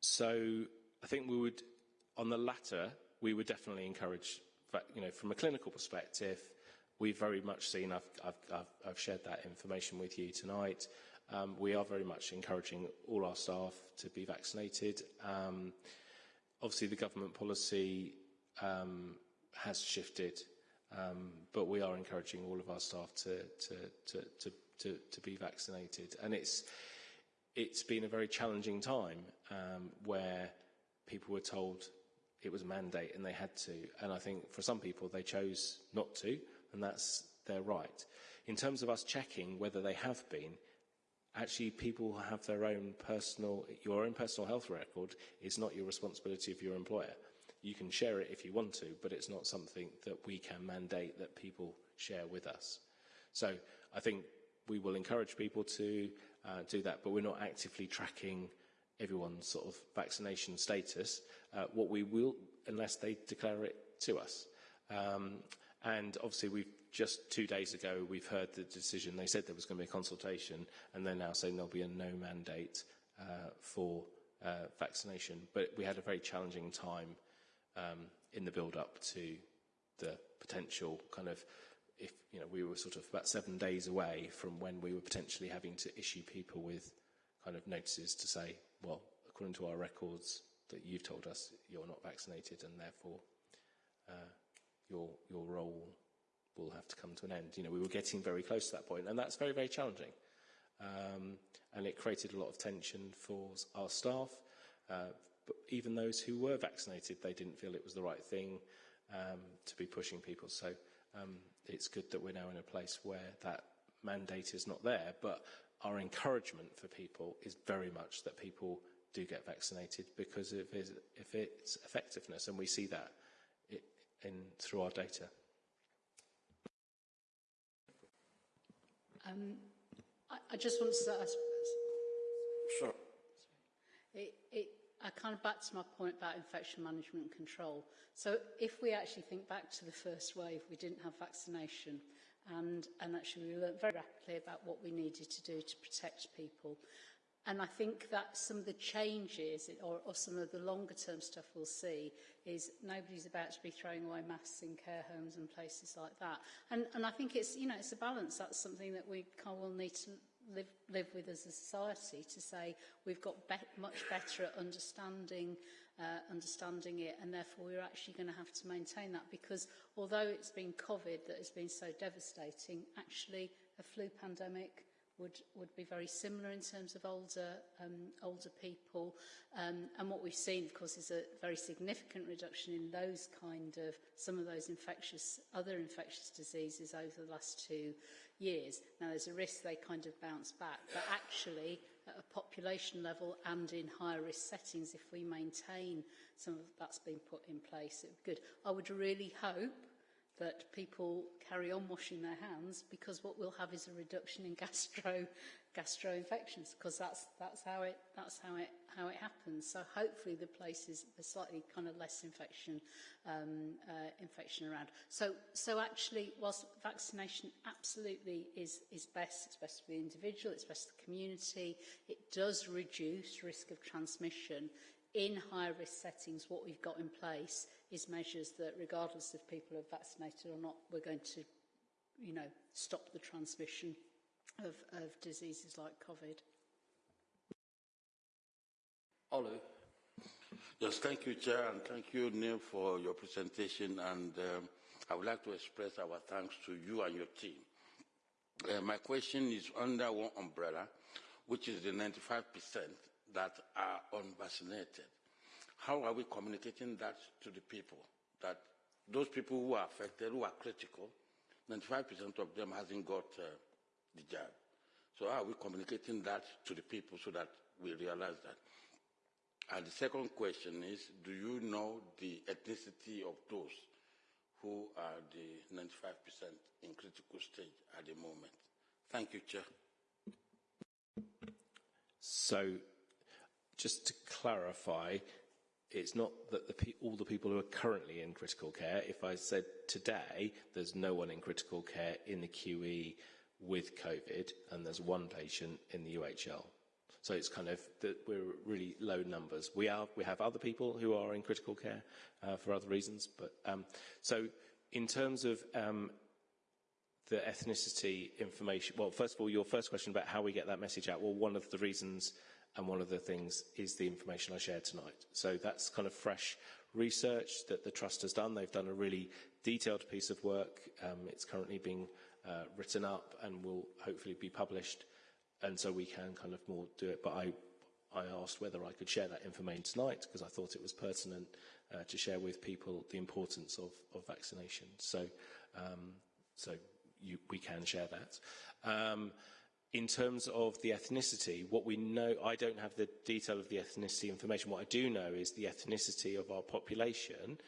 So I think we would, on the latter, we would definitely encourage, you know, from a clinical perspective, we've very much seen, I've, I've, I've, I've shared that information with you tonight, um, we are very much encouraging all our staff to be vaccinated. Um, obviously, the government policy um, has shifted, but we are encouraging all of our staff to, to, to, to, to, to be vaccinated. And it's, it's been a very challenging time um, where people were told it was a mandate and they had to. And I think for some people, they chose not to, and that's their right. In terms of us checking whether they have been, actually people have their own personal, your own personal health record is not your responsibility of your employer. You can share it if you want to, but it's not something that we can mandate that people share with us. So I think we will encourage people to uh, do that, but we're not actively tracking everyone's sort of vaccination status. Uh, what we will, unless they declare it to us. Um, and obviously we've just two days ago we've heard the decision, they said there was going to be a consultation and they're now saying there'll be a no mandate uh, for uh, vaccination. But we had a very challenging time um, in the build up to the potential kind of if you know we were sort of about seven days away from when we were potentially having to issue people with kind of notices to say, well, according to our records that you've told us you're not vaccinated and therefore uh, your your role will have to come to an end. You know, we were getting very close to that point, and that's very, very challenging. Um, and it created a lot of tension for our staff. Uh, but even those who were vaccinated, they didn't feel it was the right thing um, to be pushing people. So um, it's good that we're now in a place where that mandate is not there, but our encouragement for people is very much that people do get vaccinated because of its, if its effectiveness, and we see that in, through our data. Um, I, I just want to say, I. Sure. It, it, I kind of back to my point about infection management and control. So if we actually think back to the first wave, we didn't have vaccination. And, and actually we learned very rapidly about what we needed to do to protect people. And I think that some of the changes or, or some of the longer term stuff we'll see is nobody's about to be throwing away masks in care homes and places like that. And, and I think it's, you know, it's a balance. That's something that we kind of will need to live, live with as a society to say we've got be much better at understanding, uh, understanding it and therefore we're actually going to have to maintain that because although it's been COVID that has been so devastating, actually a flu pandemic would, would be very similar in terms of older, um, older people. Um, and what we've seen, of course, is a very significant reduction in those kind of, some of those infectious, other infectious diseases over the last two years. Now, there's a risk they kind of bounce back, but actually, at a population level and in higher risk settings, if we maintain some of that's been put in place, it would be good. I would really hope that people carry on washing their hands because what we'll have is a reduction in gastro gastro infections because that's that's how it that's how it how it happens. So hopefully the places a slightly kind of less infection um uh, infection around. So so actually whilst vaccination absolutely is is best it's best for the individual it's best for the community it does reduce risk of transmission in high risk settings what we've got in place is measures that regardless if people are vaccinated or not we're going to you know stop the transmission of, of diseases like COVID. Olu. Yes, thank you, Chair, and thank you, Neil, for your presentation. And um, I would like to express our thanks to you and your team. Uh, my question is under one umbrella, which is the 95% that are unvaccinated. How are we communicating that to the people? That those people who are affected, who are critical, 95% of them hasn't got uh, the jab. So how are we communicating that to the people so that we realize that? And the second question is, do you know the ethnicity of those who are the 95% in critical stage at the moment? Thank you, Chair. So, just to clarify, it's not that the all the people who are currently in critical care. If I said today there's no one in critical care in the QE with COVID, and there's one patient in the UHL. So it's kind of that we're really low numbers. We are we have other people who are in critical care uh, for other reasons, but um, so in terms of um, the ethnicity information. Well, first of all, your first question about how we get that message out. Well, one of the reasons And one of the things is the information I shared tonight. So that's kind of fresh research that the Trust has done. They've done a really detailed piece of work. Um, it's currently being uh, written up and will hopefully be published. And so we can kind of more do it. But I, I asked whether I could share that information tonight because I thought it was pertinent uh, to share with people the importance of, of vaccination. So, um, so you, we can share that. Um, in terms of the ethnicity, what we know, I don't have the detail of the ethnicity information. What I do know is the ethnicity of our population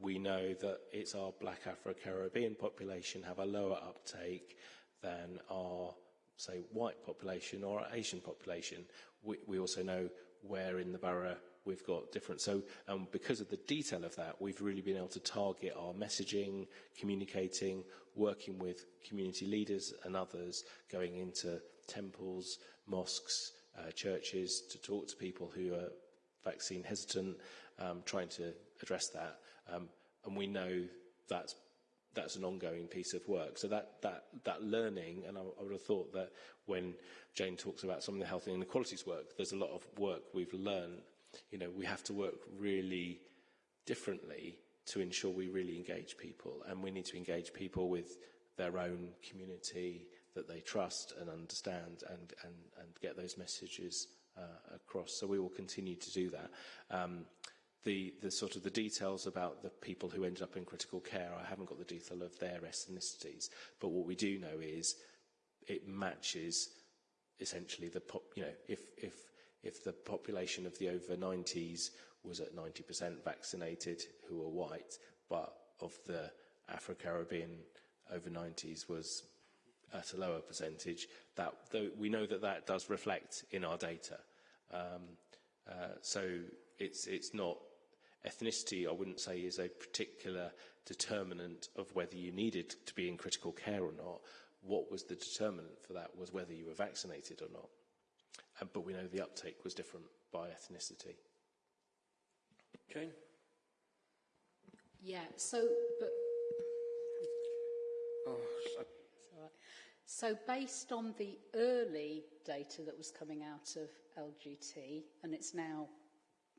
we know that it's our black Afro-Caribbean population have a lower uptake than our, say, white population or our Asian population. We, we also know where in the borough we've got different. So um, because of the detail of that, we've really been able to target our messaging, communicating, working with community leaders and others, going into temples, mosques, uh, churches to talk to people who are vaccine hesitant, um, trying to address that. Um, and we know that's that's an ongoing piece of work. So that that that learning, and I, I would have thought that when Jane talks about some of the health and inequalities work, there's a lot of work we've learned. you know, we have to work really differently to ensure we really engage people. And we need to engage people with their own community that they trust and understand and, and, and get those messages uh, across. So we will continue to do that. Um, the, the sort of the details about the people who ended up in critical care, I haven't got the detail of their ethnicities, but what we do know is it matches essentially the pop, you know, if, if if the population of the over 90s was at 90% vaccinated who were white, but of the Afro-Caribbean over 90s was at a lower percentage, that though we know that that does reflect in our data. Um, uh, so it's, it's not ethnicity, I wouldn't say, is a particular determinant of whether you needed to be in critical care or not. What was the determinant for that was whether you were vaccinated or not. But we know the uptake was different by ethnicity. Jane? Yeah, so, but... Oh, so so based on the early data that was coming out of LGT, and it's now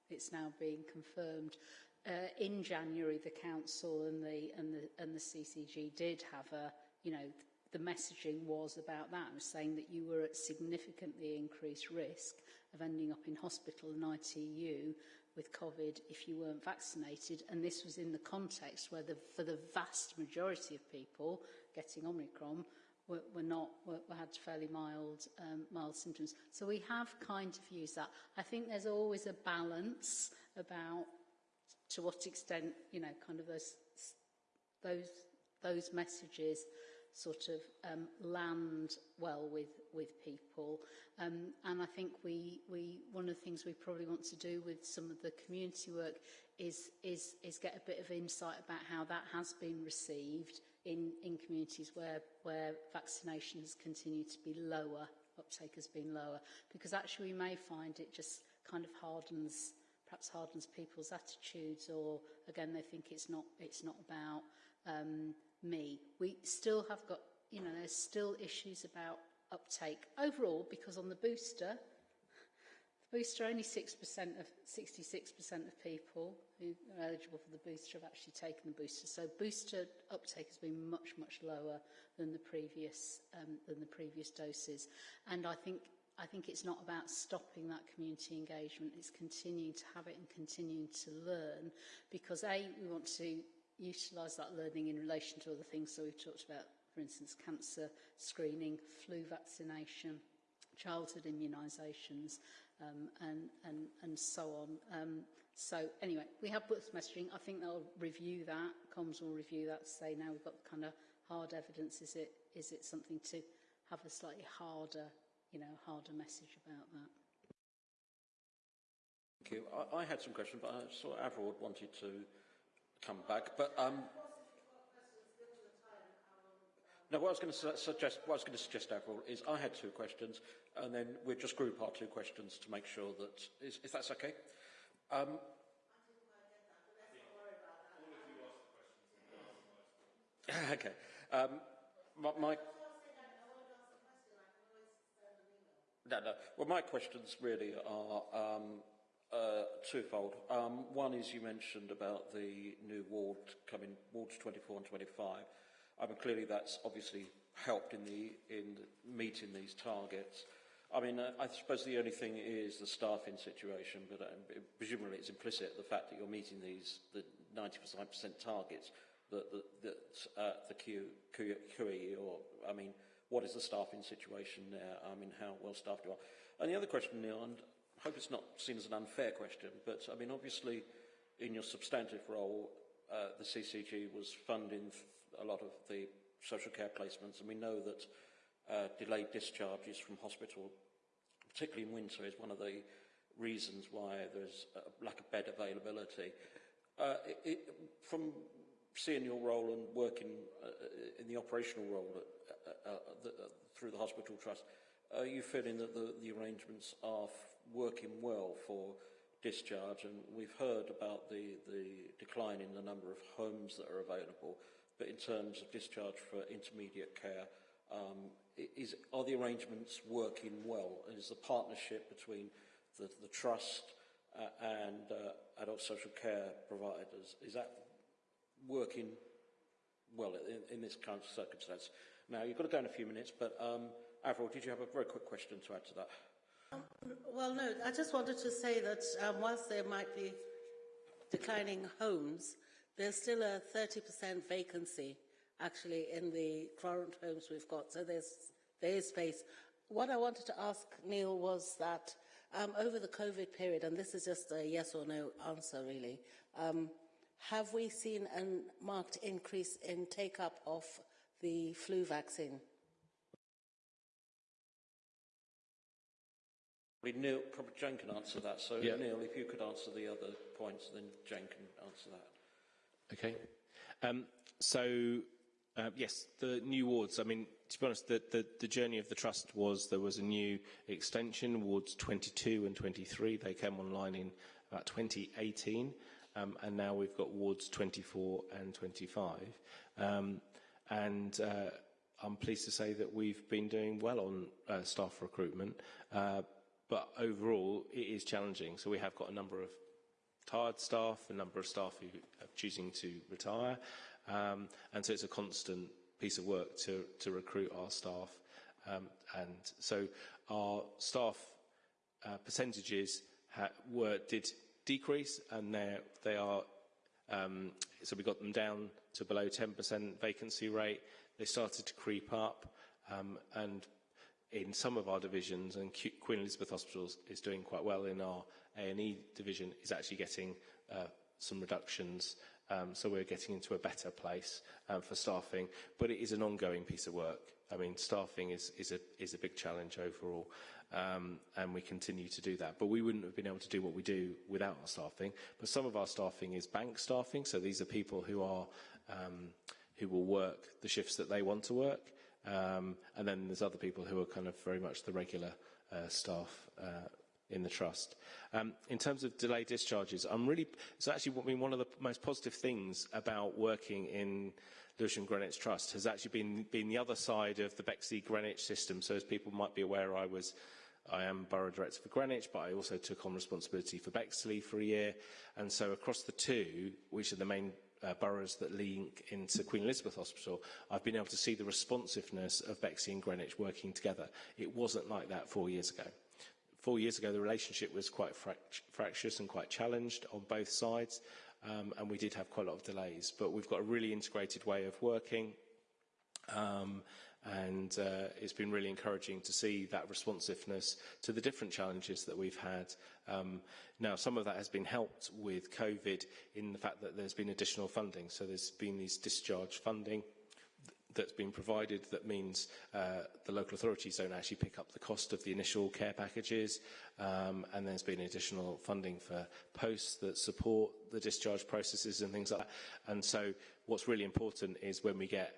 it's now being confirmed. Uh, in January, the council and the and the and the CCG did have a, you know, the messaging was about that. It was saying that you were at significantly increased risk of ending up in hospital and ITU with COVID if you weren't vaccinated. And this was in the context where the, for the vast majority of people getting Omicron were, were not were, had fairly mild um, mild symptoms. So we have kind of used that. I think there's always a balance about to what extent you know kind of those those those messages sort of um, land well with with people. Um, and I think we we one of the things we probably want to do with some of the community work is is is get a bit of insight about how that has been received in in communities where where vaccination has continued to be lower, uptake has been lower, because actually we may find it just kind of hardens perhaps hardens people's attitudes or again they think it's not it's not about um, me. We still have got, you know, there's still issues about uptake overall because on the booster, the booster only 6% of 66% of people who are eligible for the booster have actually taken the booster. So booster uptake has been much much lower than the previous um, than the previous doses, and I think. I think it's not about stopping that community engagement, it's continuing to have it and continuing to learn because A, we want to utilise that learning in relation to other things. So we've talked about, for instance, cancer screening, flu vaccination, childhood immunisations, um, and, and, and so on. Um, so anyway, we have books messaging. I think they'll review that. Comms will review that to say now we've got kind of hard evidence. Is it, is it something to have a slightly harder, you know, harder message about that? Thank you. I, I had some questions, but I saw Avril wanted to come back. But um, no, what I was going to su suggest, what I was going to suggest, Avril, is I had two questions, and then we'll just group our two questions to make sure that is, if that's okay. Um, okay. Um, my, my no, no. Well, my questions really are um, uh, twofold. Um, one is you mentioned about the new ward coming, wards 24 and 25. I mean, clearly that's obviously helped in the in meeting these targets. I mean, uh, I suppose the only thing is the staffing situation, but uh, presumably it's implicit the fact that you're meeting these the 95% targets that that, that uh, the Q, Q, or I mean, what is the staffing situation there? I mean, how well staffed you are. And the other question, Neil, and hope it's not seen as an unfair question, but I mean, obviously, in your substantive role, uh, the CCG was funding a lot of the social care placements, and we know that uh, delayed discharges from hospital, particularly in winter, is one of the reasons why there's a lack of bed availability. Uh, it, it, from seeing your role and working uh, in the operational role at, uh, uh, the, through the hospital trust, are you feeling that the, the arrangements are working well for discharge, and we've heard about the, the decline in the number of homes that are available, but in terms of discharge for intermediate care, um, is, are the arrangements working well? Is the partnership between the, the trust uh, and uh, adult social care providers, is that working well in, in this of circumstance? Now, you've got to go in a few minutes, but um, Avril, did you have a very quick question to add to that? Um, well, no, I just wanted to say that um, whilst there might be declining homes, there's still a 30% vacancy actually in the current homes we've got. So there's, there is space. What I wanted to ask Neil was that um, over the COVID period, and this is just a yes or no answer really, um, have we seen a marked increase in take-up of the flu vaccine? Neil, probably Jane can answer that. So, yeah. Neil, if you could answer the other points, then Jen can answer that. Okay. Um, so, uh, yes, the new wards. I mean, to be honest, the, the, the journey of the trust was there was a new extension, wards 22 and 23. They came online in about 2018, um, and now we've got wards 24 and 25. Um, and uh, I'm pleased to say that we've been doing well on uh, staff recruitment. Uh, but overall it is challenging. So we have got a number of tired staff, a number of staff who are choosing to retire, um, and so it's a constant piece of work to, to recruit our staff. Um, and so our staff uh, percentages were did decrease, and they are um, so we got them down to below 10% vacancy rate. They started to creep up, um, and in some of our divisions, and Queen Elizabeth Hospital is doing quite well in our A&E division, is actually getting uh, some reductions Um, so we're getting into a better place um, for staffing, but it is an ongoing piece of work. I mean, staffing is, is, a, is a big challenge overall, um, and we continue to do that. But we wouldn't have been able to do what we do without our staffing. But some of our staffing is bank staffing, so these are people who are um, who will work the shifts that they want to work, um, and then there's other people who are kind of very much the regular uh, staff uh, in the trust. Um, in terms of delayed discharges, I'm really, it's actually been one of the most positive things about working in Lewisham Greenwich Trust has actually been, been the other side of the Bexley Greenwich system. So as people might be aware, I was I am Borough Director for Greenwich, but I also took on responsibility for Bexley for a year. And so across the two, which are the main uh, boroughs that link into Queen Elizabeth Hospital, I've been able to see the responsiveness of Bexley and Greenwich working together. It wasn't like that four years ago. Four years ago, the relationship was quite fract fractious and quite challenged on both sides, um, and we did have quite a lot of delays. But we've got a really integrated way of working, um, and uh, it's been really encouraging to see that responsiveness to the different challenges that we've had. Um, now, some of that has been helped with COVID in the fact that there's been additional funding. So there's been these discharge funding that's been provided that means uh, the local authorities don't actually pick up the cost of the initial care packages um, and there's been additional funding for posts that support the discharge processes and things like that. And so what's really important is when we get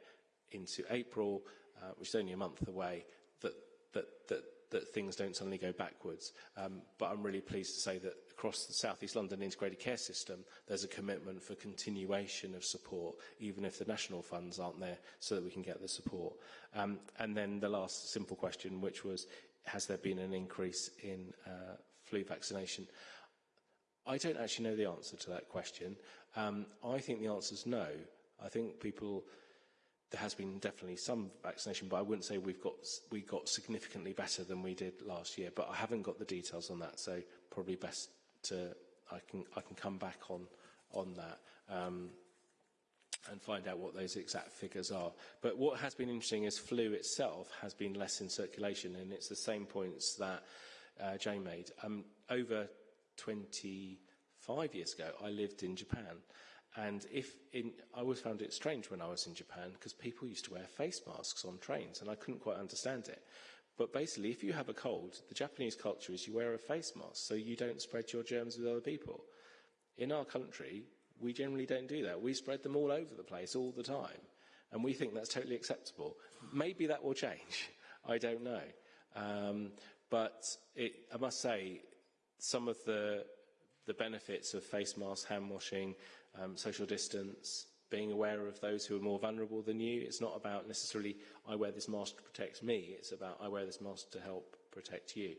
into April, uh, which is only a month away, that, that, that, that things don't suddenly go backwards. Um, but I'm really pleased to say that across the South East London integrated care system, there's a commitment for continuation of support, even if the national funds aren't there, so that we can get the support. Um, and then the last simple question, which was, has there been an increase in uh, flu vaccination? I don't actually know the answer to that question. Um, I think the answer is no. I think people there has been definitely some vaccination, but I wouldn't say we've got we got significantly better than we did last year. But I haven't got the details on that, so probably best to I can I can come back on on that um, and find out what those exact figures are. But what has been interesting is flu itself has been less in circulation, and it's the same points that uh, Jane made. Um, over 25 years ago, I lived in Japan. And if in, I always found it strange when I was in Japan because people used to wear face masks on trains and I couldn't quite understand it. But basically, if you have a cold, the Japanese culture is you wear a face mask so you don't spread your germs with other people. In our country, we generally don't do that. We spread them all over the place all the time. And we think that's totally acceptable. Maybe that will change. I don't know. Um, but it, I must say, some of the, the benefits of face masks, hand washing, um, social distance, being aware of those who are more vulnerable than you. It's not about necessarily, I wear this mask to protect me. It's about, I wear this mask to help protect you.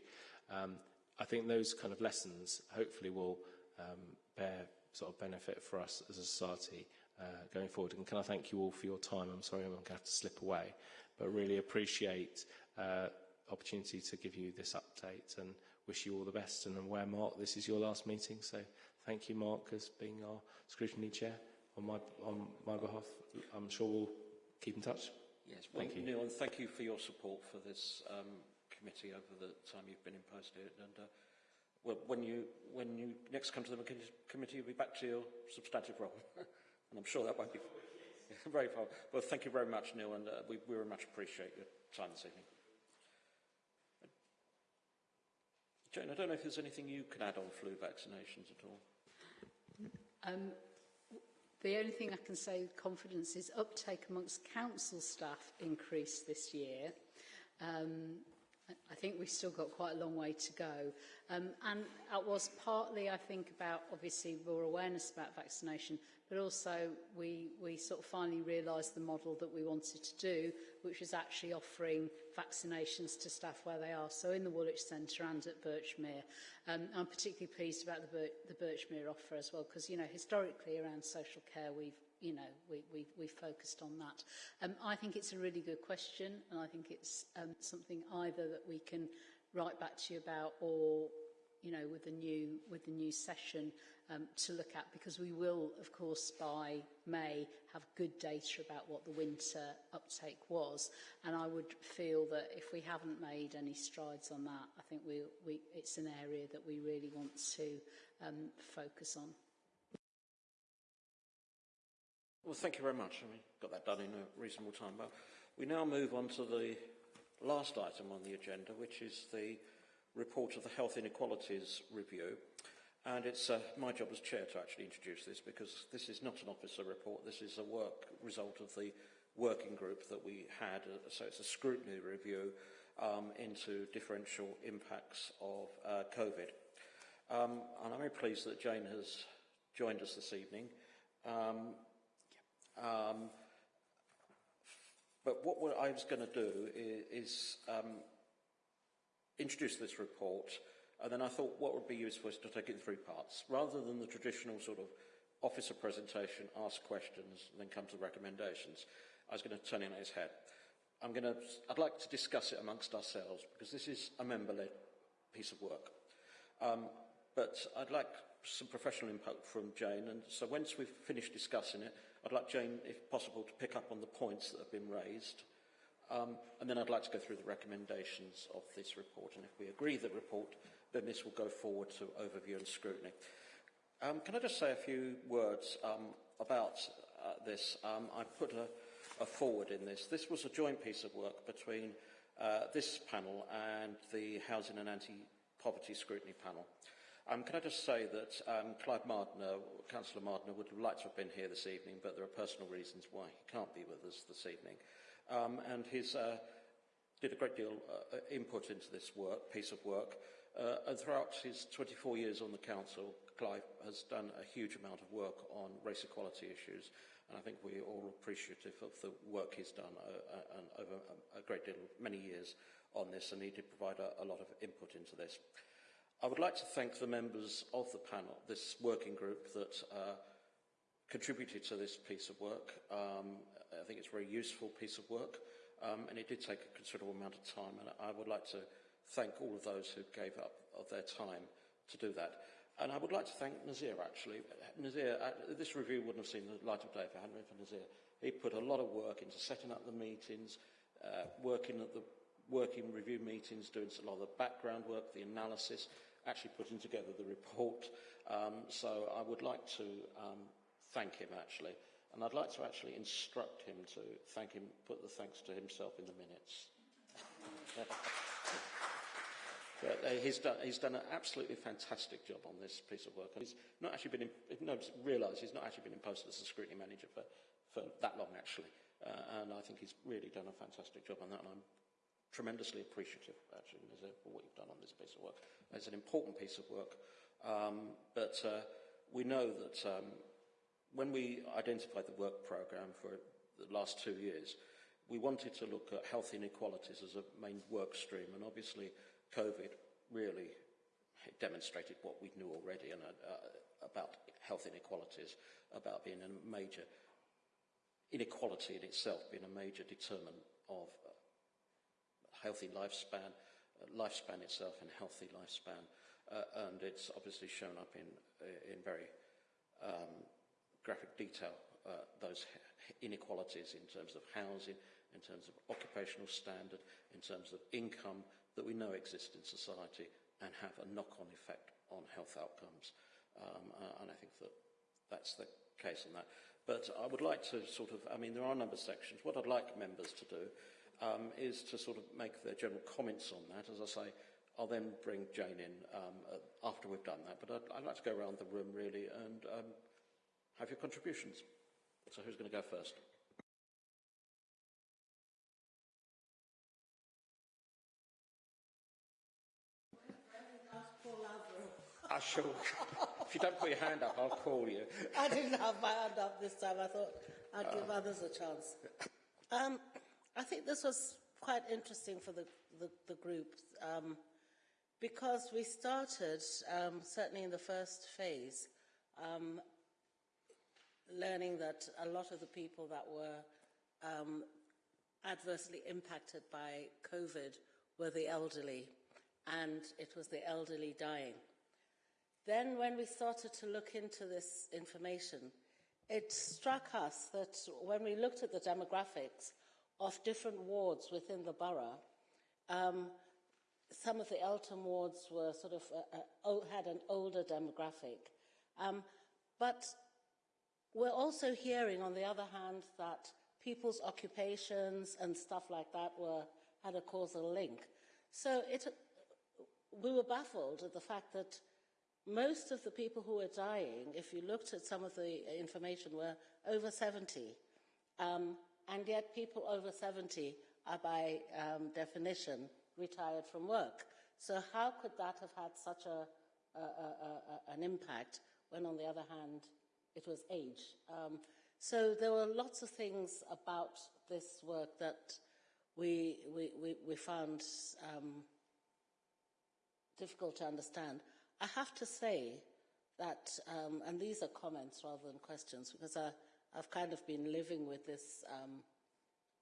Um, I think those kind of lessons hopefully will um, bear sort of benefit for us as a society uh, going forward. And can I thank you all for your time? I'm sorry I'm going to have to slip away, but really appreciate uh, opportunity to give you this update and wish you all the best. And I'm aware, Mark, this is your last meeting, so thank you, Mark, as being our scrutiny chair on my, on my behalf. I'm sure we'll keep in touch. Yes, well, thank you. Neil, and thank you for your support for this um, committee over the time you've been imposed here. And uh, well, when you when you next come to the committee, you'll be back to your substantive role, and I'm sure that won't be very far. Well, thank you very much, Neil, and uh, we, we very much appreciate your time this evening. Jane, I don't know if there's anything you can add on flu vaccinations at all. Um, the only thing I can say with confidence is uptake amongst council staff increased this year. Um, I think we've still got quite a long way to go. Um, and that was partly, I think, about obviously more awareness about vaccination, but also we, we sort of finally realised the model that we wanted to do, which was actually offering vaccinations to staff where they are, so in the Woolwich Centre and at Birchmere. Um, I'm particularly pleased about the, Bir the Birchmere offer as well, because, you know, historically around social care, we've you know, we, we, we focused on that. Um, I think it's a really good question, and I think it's um, something either that we can write back to you about or, you know, with the new, with the new session um, to look at, because we will, of course, by May have good data about what the winter uptake was. And I would feel that if we haven't made any strides on that, I think we, we, it's an area that we really want to um, focus on. Well, thank you very much. I mean, got that done in a reasonable time. But we now move on to the last item on the agenda, which is the report of the Health Inequalities Review. And it's uh, my job as chair to actually introduce this because this is not an officer report. This is a work result of the working group that we had. Uh, so it's a scrutiny review um, into differential impacts of uh, COVID. Um, and I'm very pleased that Jane has joined us this evening. Um, um, what I was going to do is, is um, introduce this report, and then I thought what would be useful is to take it in three parts. Rather than the traditional sort of officer presentation, ask questions, and then come to the recommendations, I was going to turn it on its head. I'm going to, I'd like to discuss it amongst ourselves, because this is a member-led piece of work. Um, but I'd like some professional input from Jane, and so once we've finished discussing it, I'd like Jane, if possible, to pick up on the points that have been raised, um, and then I'd like to go through the recommendations of this report, and if we agree the report, then this will go forward to overview and scrutiny. Um, can I just say a few words um, about uh, this? Um, I put a, a forward in this. This was a joint piece of work between uh, this panel and the Housing and Anti-Poverty Scrutiny panel. Um, can I just say that um, Clive Mardner, Councillor Mardner, would have liked to have been here this evening, but there are personal reasons why he can't be with us this evening. Um, and he's uh, did a great deal uh, input into this work, piece of work. Uh, and throughout his 24 years on the council, Clive has done a huge amount of work on race equality issues, and I think we're all appreciative of the work he's done uh, uh, and over a great deal, many years on this, and he did provide a, a lot of input into this. I would like to thank the members of the panel, this working group that uh, contributed to this piece of work. Um, I think it's a very useful piece of work, um, and it did take a considerable amount of time, and I would like to thank all of those who gave up of their time to do that. And I would like to thank Nazir, actually. Nazir, uh, this review wouldn't have seen the light of day if it hadn't been for Nazir. He put a lot of work into setting up the meetings, uh, working at the working review meetings, doing a lot of the background work, the analysis, actually putting together the report. Um, so I would like to um, thank him actually, and I'd like to actually instruct him to thank him, put the thanks to himself in the minutes. But, uh, he's, done, he's done an absolutely fantastic job on this piece of work. And he's not actually been, in, no, realise he's not actually been imposed as a scrutiny manager for, for that long, actually. Uh, and I think he's really done a fantastic job on that, and I'm tremendously appreciative, actually, for what you've done on this piece of work. It's an important piece of work, um, but uh, we know that um, when we identified the work programme for the last two years, we wanted to look at health inequalities as a main work stream, and obviously COVID really demonstrated what we knew already and, uh, about health inequalities, about being a major inequality in itself being a major determinant of healthy lifespan, uh, lifespan itself and healthy lifespan. Uh, and it's obviously shown up in, in very um, graphic detail, uh, those inequalities in terms of housing, in terms of occupational standard, in terms of income that we know exist in society and have a knock-on effect on health outcomes. Um, uh, and I think that that's the case on that. But I would like to sort of, I mean, there are a number of sections. What I'd like members to do um, is to sort of make their general comments on that. As I say, I'll then bring Jane in um, uh, after we've done that. But I'd, I'd, like to go around the room really and um, have your contributions. So who's going to go first? I shall. if you don't put your hand up, I'll call you. I didn't have my hand up this time. I thought I'd give uh, others a chance. Um, I think this was quite interesting for the, the, the group um, because we started, um, certainly in the first phase, um, learning that a lot of the people that were um, adversely impacted by COVID were the elderly, and it was the elderly dying. Then, when we started to look into this information, it struck us that when we looked at the demographics, of different wards within the borough. Um, some of the Eltham wards were sort of uh, uh, had an older demographic, um, but we're also hearing, on the other hand, that people's occupations and stuff like that were had a causal link. So it, we were baffled at the fact that most of the people who were dying, if you looked at some of the information, were over 70. Um, and yet people over 70 are by um, definition retired from work. So how could that have had such a, a, a, an impact when on the other hand it was age? Um, so there were lots of things about this work that we, we, we, we found um, difficult to understand. I have to say that, um, and these are comments rather than questions, because I, I've kind of been living with this um,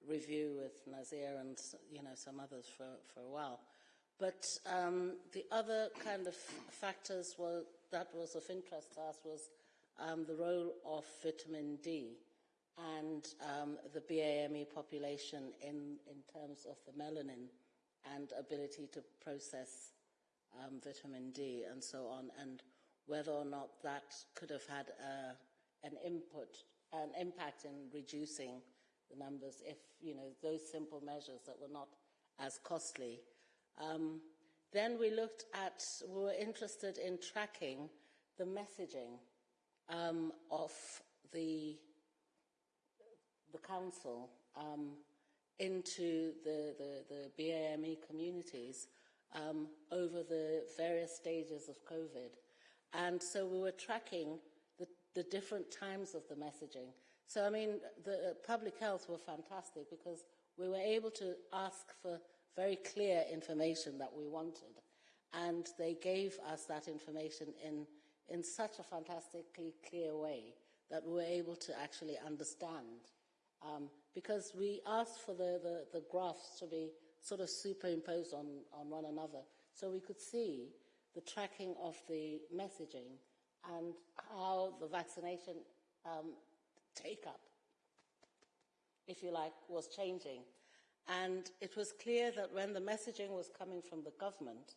review with Nazir and you know some others for, for a while. But um, the other kind of factors were, that was of interest to us was um, the role of vitamin D and um, the BAME population in, in terms of the melanin and ability to process um, vitamin D and so on, and whether or not that could have had uh, an input, an impact in reducing the numbers if, you know, those simple measures that were not as costly. Um, then we looked at, we were interested in tracking the messaging um, of the, the council um, into the, the, the BAME communities um, over the various stages of COVID. And so we were tracking the, different times of the messaging. So, I mean, the uh, public health were fantastic because we were able to ask for very clear information that we wanted. And they gave us that information in, in such a fantastically clear way that we were able to actually understand. Um, because we asked for the, the, the graphs to be sort of superimposed on, on one another. So we could see the tracking of the messaging and how the vaccination um, take up, if you like, was changing. And it was clear that when the messaging was coming from the government,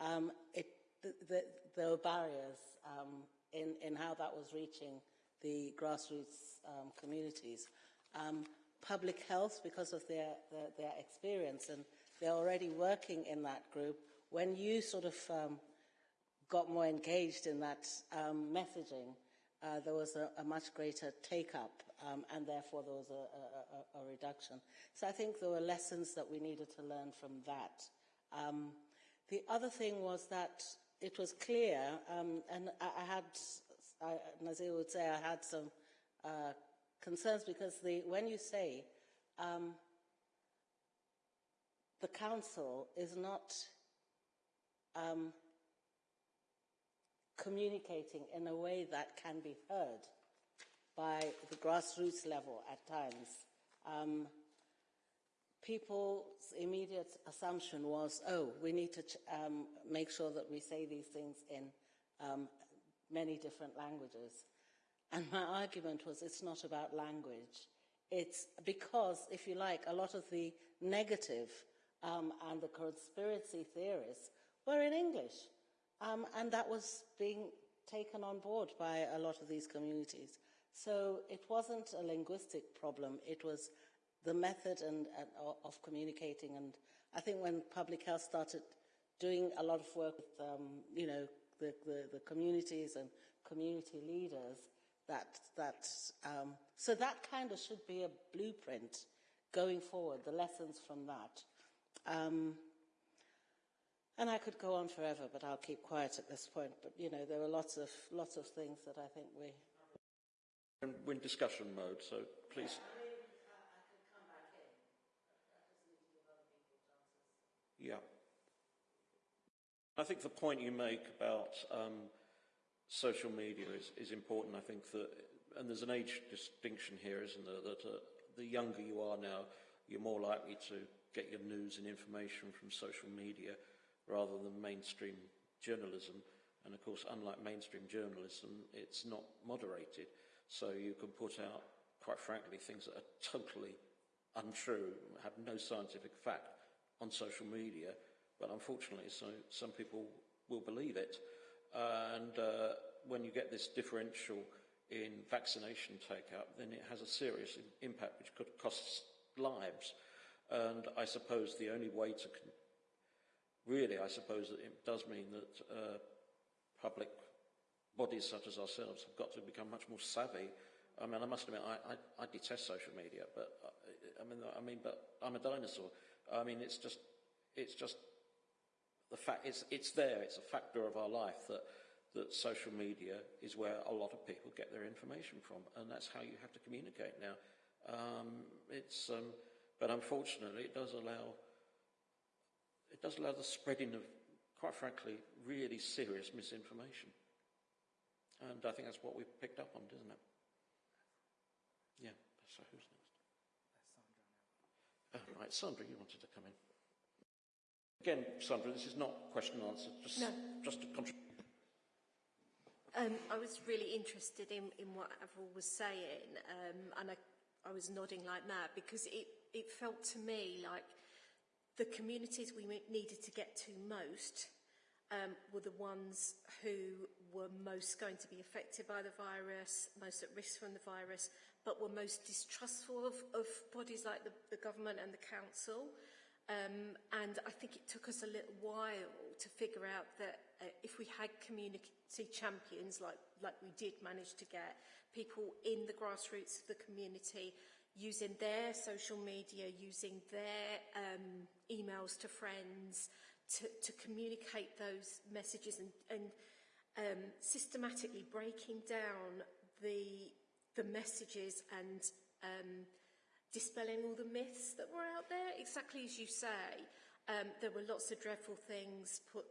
um, it, the, the, there were barriers um, in, in how that was reaching the grassroots um, communities. Um, public health because of their, their, their, experience and they're already working in that group. When you sort of um, got more engaged in that um, messaging, uh, there was a, a, much greater take-up um, and therefore there was a, a, a, reduction. So I think there were lessons that we needed to learn from that. Um, the other thing was that it was clear, um, and I, I had, I, Nazir would say I had some uh, concerns because the, when you say um, the council is not um, communicating in a way that can be heard by the grassroots level at times. Um, people's immediate assumption was, oh, we need to um, make sure that we say these things in um, many different languages. And my argument was it's not about language. It's because, if you like, a lot of the negative um, and the conspiracy theorists were in English. Um, and that was being taken on board by a lot of these communities. So it wasn't a linguistic problem, it was the method and, and, of communicating. And I think when public health started doing a lot of work with, um, you know, the, the, the communities and community leaders, that, that, um, so that kind of should be a blueprint going forward, the lessons from that. Um, and I could go on forever, but I'll keep quiet at this point. But, you know, there are lots of, lots of things that I think we... We're in discussion mode, so please... Yeah. I think the point you make about um, social media is, is important. I think that, and there's an age distinction here, isn't there? That uh, the younger you are now, you're more likely to get your news and information from social media rather than mainstream journalism. And of course, unlike mainstream journalism, it's not moderated. So you can put out, quite frankly, things that are totally untrue, have no scientific fact on social media. But unfortunately, so some people will believe it and uh, when you get this differential in vaccination take-up, then it has a serious impact which could cost lives. And I suppose the only way to... really, I suppose it does mean that uh, public bodies such as ourselves have got to become much more savvy. I mean, I must admit, I, I, I detest social media, but uh, I mean, I mean, but I'm a dinosaur. I mean, it's just, it's just the fact. It's it's there. It's a factor of our life that that social media is where a lot of people get their information from, and that's how you have to communicate now. Um, it's, um, but unfortunately, it does allow it does allow the spreading of, quite frankly, really serious misinformation. And I think that's what we've picked up on, doesn't it? Yeah. So who's next? Oh, right, Sandra, you wanted to come in. Again, Sandra, this is not question and answer, just, no. just a contribution. Um, I was really interested in, in what Avril was saying, um, and I, I was nodding like that because it, it felt to me like the communities we needed to get to most um, were the ones who were most going to be affected by the virus, most at risk from the virus, but were most distrustful of, of bodies like the, the government and the council. Um, and I think it took us a little while to figure out that uh, if we had community champions like, like we did manage to get, people in the grassroots of the community using their social media, using their um, emails to friends to, to communicate those messages and, and um, systematically breaking down the, the messages and um, dispelling all the myths that were out there, exactly as you say. Um, there were lots of dreadful things put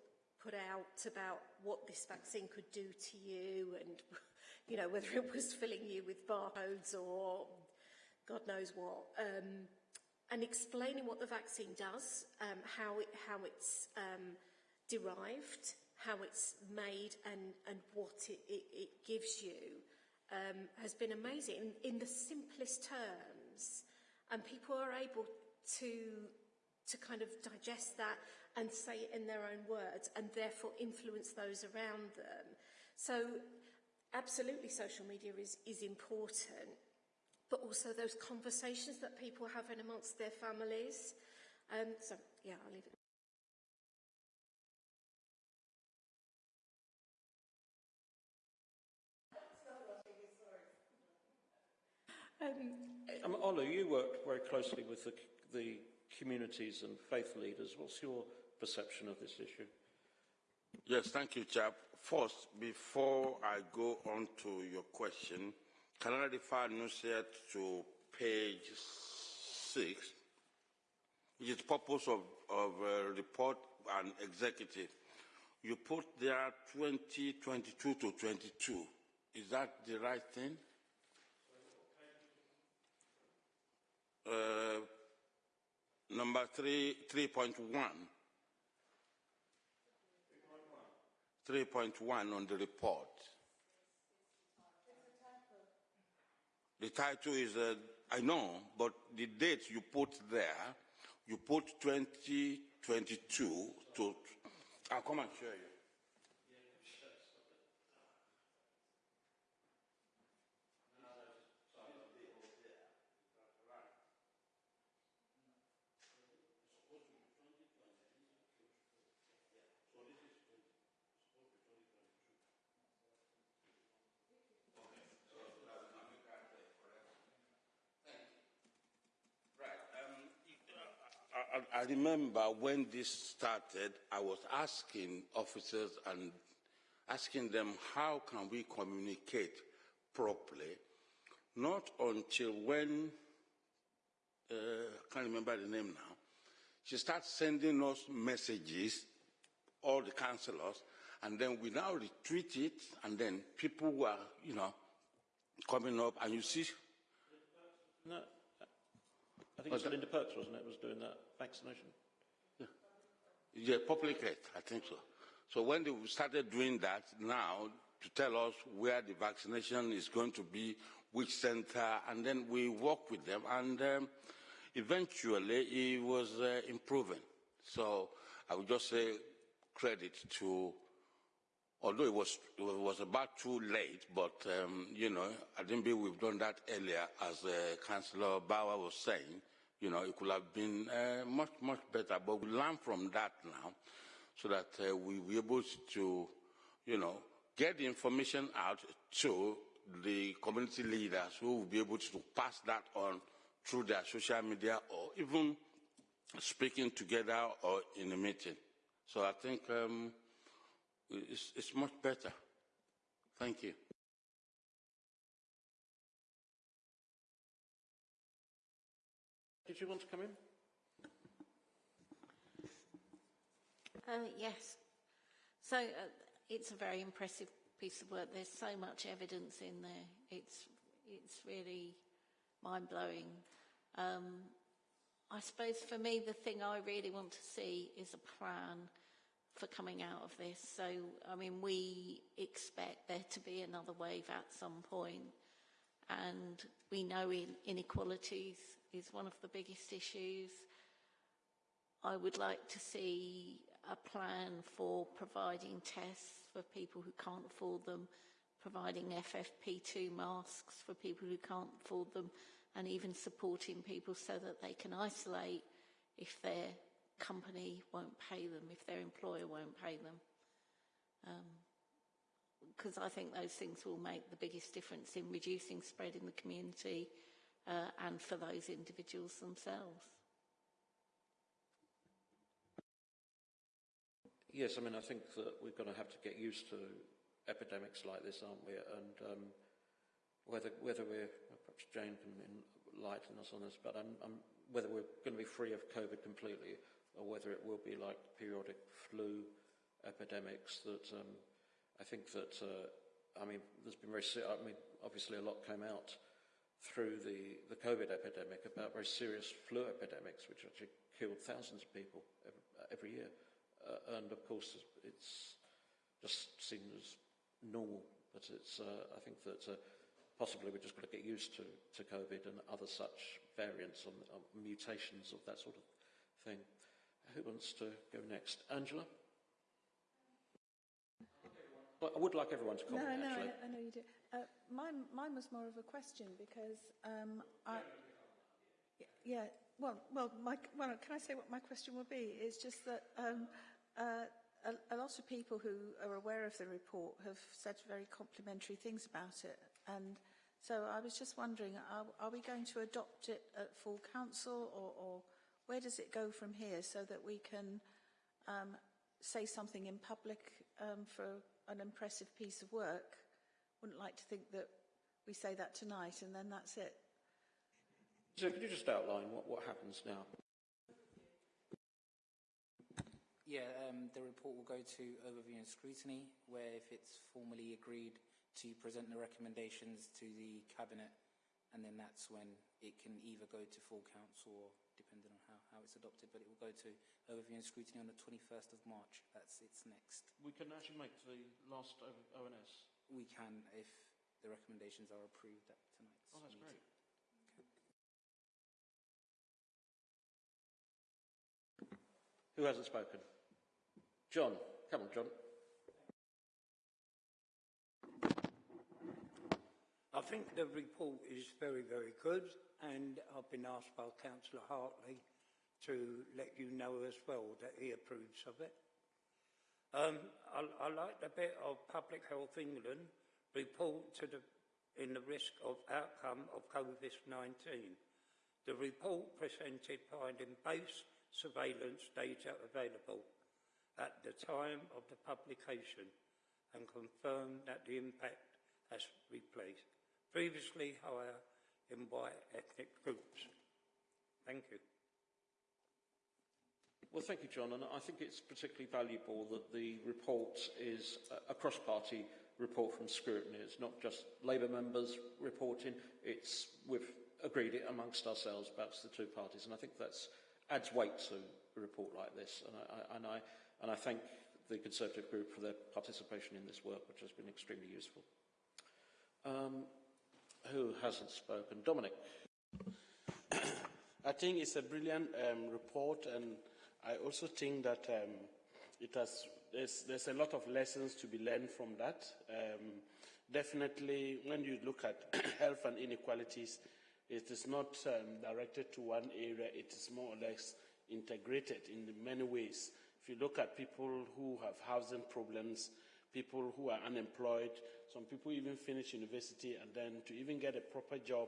put out about what this vaccine could do to you and, you know, whether it was filling you with barcodes or God knows what. Um, and explaining what the vaccine does, um, how, it, how it's um, derived, how it's made and, and what it, it, it gives you um, has been amazing in, in the simplest terms and people are able to to kind of digest that and say it in their own words and therefore influence those around them. So absolutely social media is, is important, but also those conversations that people have in amongst their families. Um, so yeah, I'll leave it. Um, um, Olu, you worked very closely with the, the communities and faith leaders. What's your perception of this issue? Yes, thank you, Chap. First, before I go on to your question, can I refer Nusret to page six, which is purpose of, of uh, report and executive. You put there 2022 to 22. Is that the right thing? Uh, number three, 3.1. 3.1 on the report. The title is, uh, I know, but the date you put there, you put 2022 to, I'll come and show you. I, remember when this started, I was asking officers and asking them how can we communicate properly, not until when, uh, I can't remember the name now, she starts sending us messages, all the councillors, and then we now retweet it, and then people were, you know, coming up, and you see. No, I think it was Linda Perks, wasn't it, was doing that vaccination? Yeah, yeah public health, I think so. So when they started doing that now to tell us where the vaccination is going to be, which center, and then we work with them, and um, eventually it was uh, improving. So I would just say credit to although it was, it was about too late, but, um, you know, I didn't believe we've done that earlier, as uh, Councillor Bauer was saying. You know, it could have been uh, much, much better, but we learn from that now so that uh, we be able to, you know, get the information out to the community leaders who will be able to pass that on through their social media or even speaking together or in a meeting. So I think um, it's, it's much better. Thank you. You want to come in? Uh, yes. So uh, it's a very impressive piece of work. There's so much evidence in there. It's it's really mind blowing. Um, I suppose for me, the thing I really want to see is a plan for coming out of this. So, I mean, we expect there to be another wave at some point, and we know in inequalities is one of the biggest issues. I would like to see a plan for providing tests for people who can't afford them, providing FFP2 masks for people who can't afford them, and even supporting people so that they can isolate if their company won't pay them, if their employer won't pay them. Because um, I think those things will make the biggest difference in reducing spread in the community uh, and for those individuals themselves. Yes, I mean, I think that we're going to have to get used to epidemics like this, aren't we? And um, whether whether we're perhaps Jane can enlighten us on this, but I'm, I'm, whether we're going to be free of COVID completely, or whether it will be like periodic flu epidemics. That um, I think that uh, I mean, there's been very. I mean, obviously a lot came out through the the COVID epidemic about very serious flu epidemics, which actually killed thousands of people every, every year. Uh, and of course, it's just seen as normal. But it's, uh, I think that uh, possibly we're just going to get used to, to COVID and other such variants and um, mutations of that sort of thing. Who wants to go next? Angela? Well, I would like everyone to comment, no, no, actually. I, I know you do. Uh, mine, mine was more of a question because um, I... Yeah, well, well, my, well, can I say what my question will be? It's just that um, uh, a, a lot of people who are aware of the report have said very complimentary things about it. And so I was just wondering, are, are we going to adopt it at full council or, or where does it go from here so that we can um, say something in public um, for an impressive piece of work? Wouldn't like to think that we say that tonight and then that's it. So could you just outline what, what happens now? Yeah, um, the report will go to overview and scrutiny, where if it's formally agreed to present the recommendations to the Cabinet, and then that's when it can either go to full council or depending on how, how it's adopted, but it will go to overview and scrutiny on the 21st of March. That's its next. We can actually make the last ONS. We can if the recommendations are approved at tonight's Oh, that's meeting. great. Who hasn't spoken? John. Come on, John. I think the report is very, very good, and I've been asked by Councillor Hartley to let you know as well that he approves of it. Um, I, I like the bit of Public Health England report to the, in the risk of outcome of COVID-19. The report presented finding-based surveillance data available at the time of the publication and confirmed that the impact has replaced previously higher in white ethnic groups. Thank you. Well, thank you, John. And I think it's particularly valuable that the report is a cross-party report from scrutiny. It's not just Labour members reporting. It's we've agreed it amongst ourselves, perhaps the two parties, and I think that adds weight to a report like this. And I, and I, and I thank the Conservative group for their participation in this work, which has been extremely useful. Um, who hasn't spoken? Dominic. I think it's a brilliant um, report, and I also think that um, it has there's, there's a lot of lessons to be learned from that. Um, definitely, when you look at health and inequalities, it is not um, directed to one area, it is more or less integrated in many ways. If you look at people who have housing problems, people who are unemployed, some people even finish university and then to even get a proper job,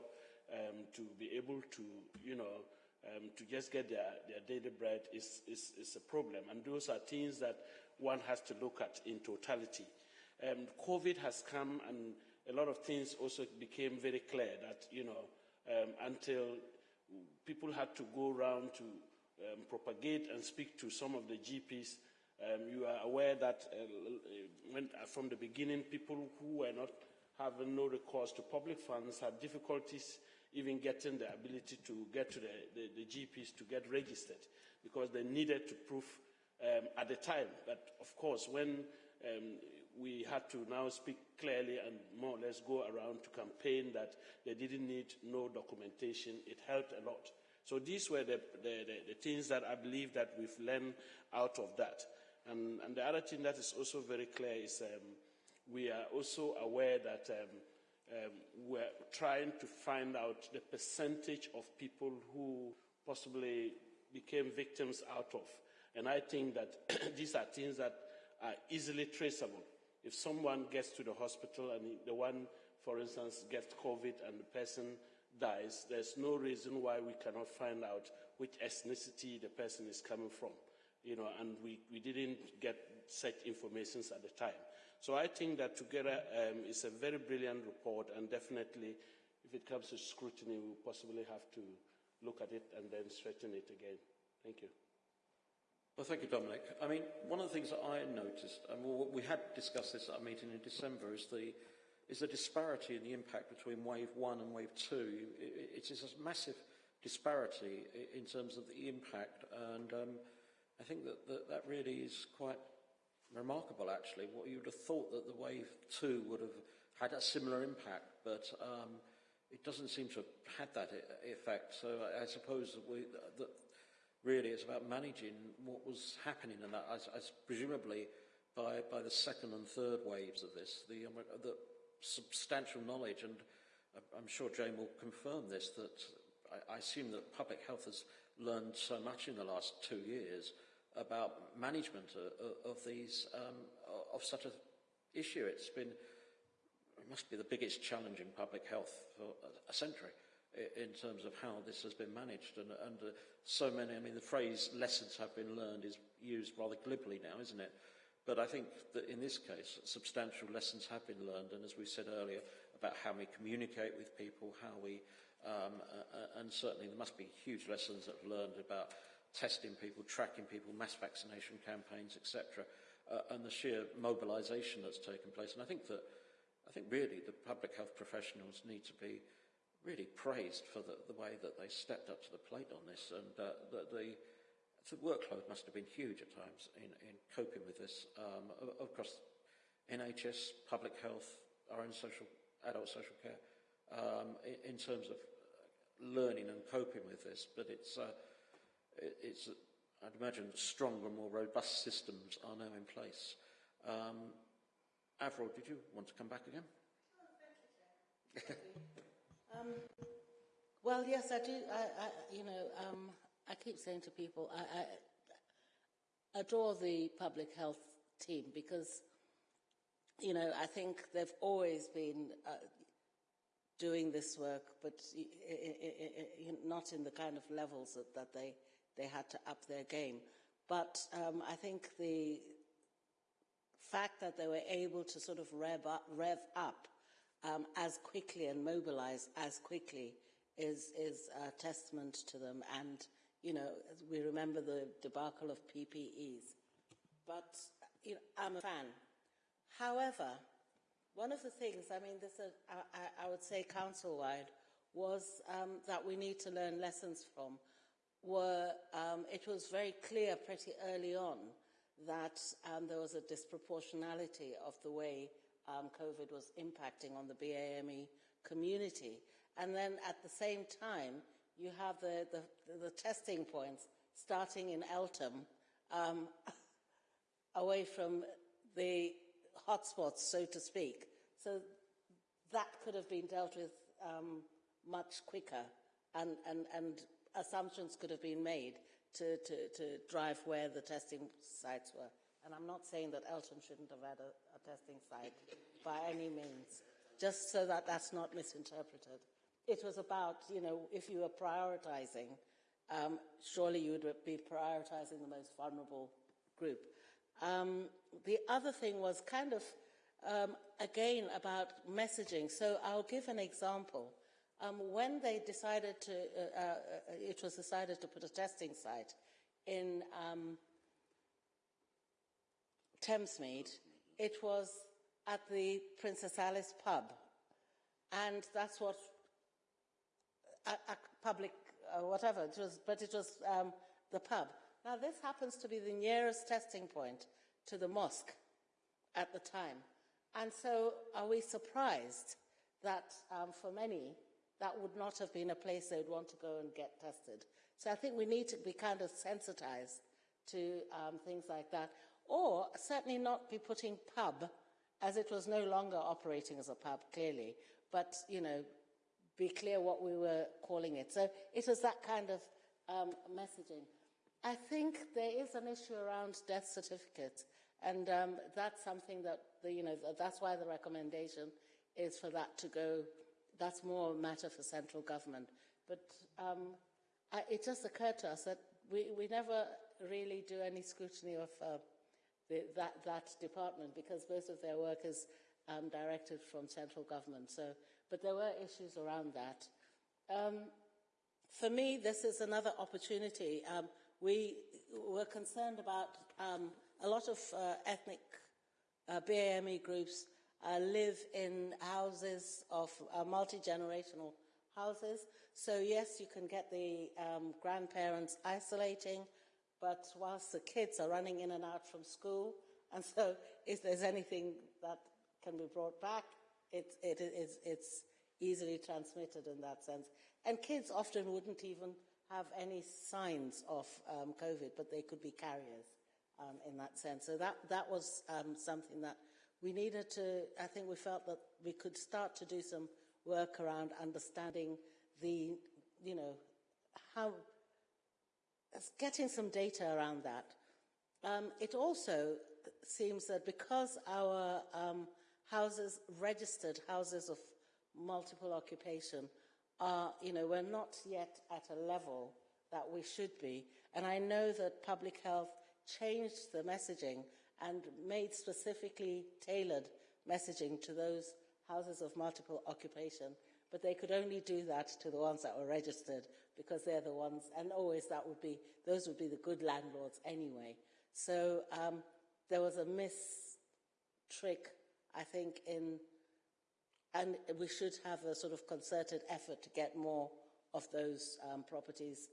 um, to be able to, you know, um, to just get their, their daily bread is, is, is, a problem. And those are things that one has to look at in totality. Um, COVID has come and a lot of things also became very clear that, you know, um, until people had to go around to um, propagate and speak to some of the GPs, um, you are aware that uh, when, uh, from the beginning, people who were not having no recourse to public funds had difficulties even getting the ability to get to the, the, the GPs to get registered because they needed to prove um, at the time But of course, when um, we had to now speak clearly and more or less go around to campaign that they didn't need no documentation, it helped a lot. So these were the, the, the, things that I believe that we've learned out of that. And, and the other thing that is also very clear is um, we are also aware that um, we're trying to find out the percentage of people who possibly became victims out of. And I think that these are things that are easily traceable. If someone gets to the hospital and the one, for instance, gets COVID and the person dies, there's no reason why we cannot find out which ethnicity the person is coming from. You know, and we, we didn't get such information at the time. So I think that together um, is a very brilliant report, and definitely, if it comes to scrutiny, we'll possibly have to look at it and then strengthen it again. Thank you. Well, thank you, Dominic. I mean, one of the things that I noticed, and we had discussed this at a meeting in December, is the is the disparity in the impact between wave one and wave two. It, it is a massive disparity in terms of the impact, and um, I think that, that that really is quite remarkable, actually. What you would have thought that the wave two would have had a similar impact, but um, it doesn't seem to have had that effect. So I, I suppose that, we, that really it's about managing what was happening, and that as, as presumably by, by the second and third waves of this, the, um, the substantial knowledge, and I'm sure Jane will confirm this, that I, I assume that public health has learned so much in the last two years about management of, these um, of such an issue. It's been it must be the biggest challenge in public health for a century in terms of how this has been managed. And, and uh, so many, I mean, the phrase lessons have been learned is used rather glibly now, isn't it? But I think that in this case, substantial lessons have been learned. And as we said earlier, about how we communicate with people, how we, um, uh, and certainly there must be huge lessons that have learned about testing people, tracking people, mass vaccination campaigns, etc., uh, and the sheer mobilisation that's taken place. And I think that, I think really the public health professionals need to be really praised for the, the way that they stepped up to the plate on this, and uh, the, the, the workload must have been huge at times in, in coping with this. Um, across NHS, public health, our own social, adult social care, um, in, in terms of learning and coping with this, but it's uh, it's, I'd imagine, stronger, more robust systems are now in place. Um, Avril, did you want to come back again? um, well, yes, I do. I, I you know, um, I keep saying to people, I, I adore the public health team because, you know, I think they've always been uh, doing this work, but not in the kind of levels that, that they they had to up their game. But um, I think the fact that they were able to sort of rev up, rev up um, as quickly and mobilize as quickly is, is a testament to them. And, you know, we remember the debacle of PPEs. But, you know, I'm a fan. However, one of the things, I mean, this, uh, I, I, would say council-wide, was um, that we need to learn lessons from were, um, it was very clear pretty early on that um, there was a disproportionality of the way um, COVID was impacting on the BAME community. And then at the same time, you have the, the, the testing points starting in Eltham, um, away from the hotspots, so to speak. So that could have been dealt with um, much quicker and, and, and assumptions could have been made to, to, to drive where the testing sites were. And I'm not saying that Eltham shouldn't have had a, a testing site by any means, just so that that's not misinterpreted. It was about, you know, if you were prioritizing, um, surely you would be prioritizing the most vulnerable group. Um, the other thing was kind of, um, again, about messaging. So I'll give an example. Um, when they decided to, uh, uh, it was decided to put a testing site in um, Thamesmead, it was at the Princess Alice pub. And that's what, a, a public, uh, whatever, it was, but it was um, the pub. Now, this happens to be the nearest testing point to the mosque at the time. And so, are we surprised that um, for many, that would not have been a place they would want to go and get tested? So, I think we need to be kind of sensitized to um, things like that or certainly not be putting pub, as it was no longer operating as a pub, clearly, but, you know, be clear what we were calling it. So it was that kind of um, messaging. I think there is an issue around death certificates, and um, that's something that, the, you know, that's why the recommendation is for that to go, that's more a matter for central government. But um, I, it just occurred to us that we, we never really do any scrutiny of uh, the, that, that department because most of their work is um, directed from central government. So, but there were issues around that. Um, for me, this is another opportunity. Um, we were concerned about um, a lot of uh, ethnic uh, BAME groups uh, live in houses of uh, multi-generational houses. So yes, you can get the um, grandparents isolating, but whilst the kids are running in and out from school, and so if there's anything that can be brought back, it, it, it's, it's easily transmitted in that sense. And kids often wouldn't even have any signs of um, COVID, but they could be carriers um, in that sense. So that, that was um, something that we needed to, I think we felt that we could start to do some work around understanding the, you know, how getting some data around that. Um, it also seems that because our um, houses, registered houses of multiple occupation, are, you know, we're not yet at a level that we should be. And I know that public health changed the messaging and made specifically tailored messaging to those houses of multiple occupation, but they could only do that to the ones that were registered because they're the ones, and always that would be, those would be the good landlords anyway. So um, there was a miss trick, I think, in, and we should have a sort of concerted effort to get more of those um, properties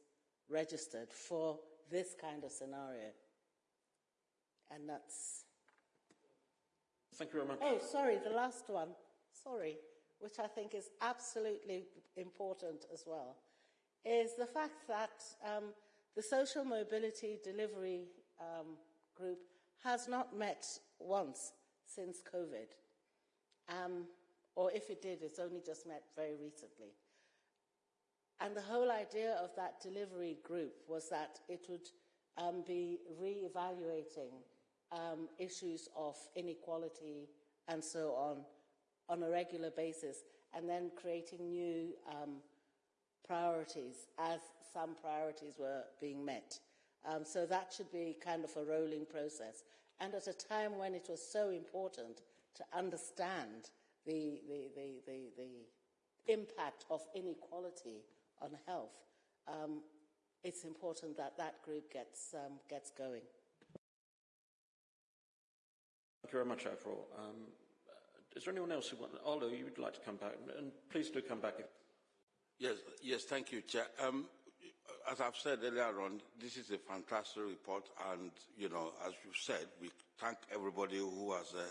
registered for this kind of scenario. And that's. Thank you very much. Oh, sorry, the last one. Sorry, which I think is absolutely important as well is the fact that um, the social mobility delivery um, group has not met once since COVID. Um, or if it did, it's only just met very recently. And the whole idea of that delivery group was that it would um, be re-evaluating um, issues of inequality and so on on a regular basis, and then creating new um, priorities as some priorities were being met. Um, so that should be kind of a rolling process. And at a time when it was so important to understand the, the, the, the, impact of inequality on health, um, it's important that that group gets, um, gets going. Thank you very much, Avril. Um, is there anyone else who wants... You would like to come back? And please do come back if Yes, yes, thank you, Chair. Um, as I've said earlier on, this is a fantastic report, and you know, as you said, we thank everybody who has uh,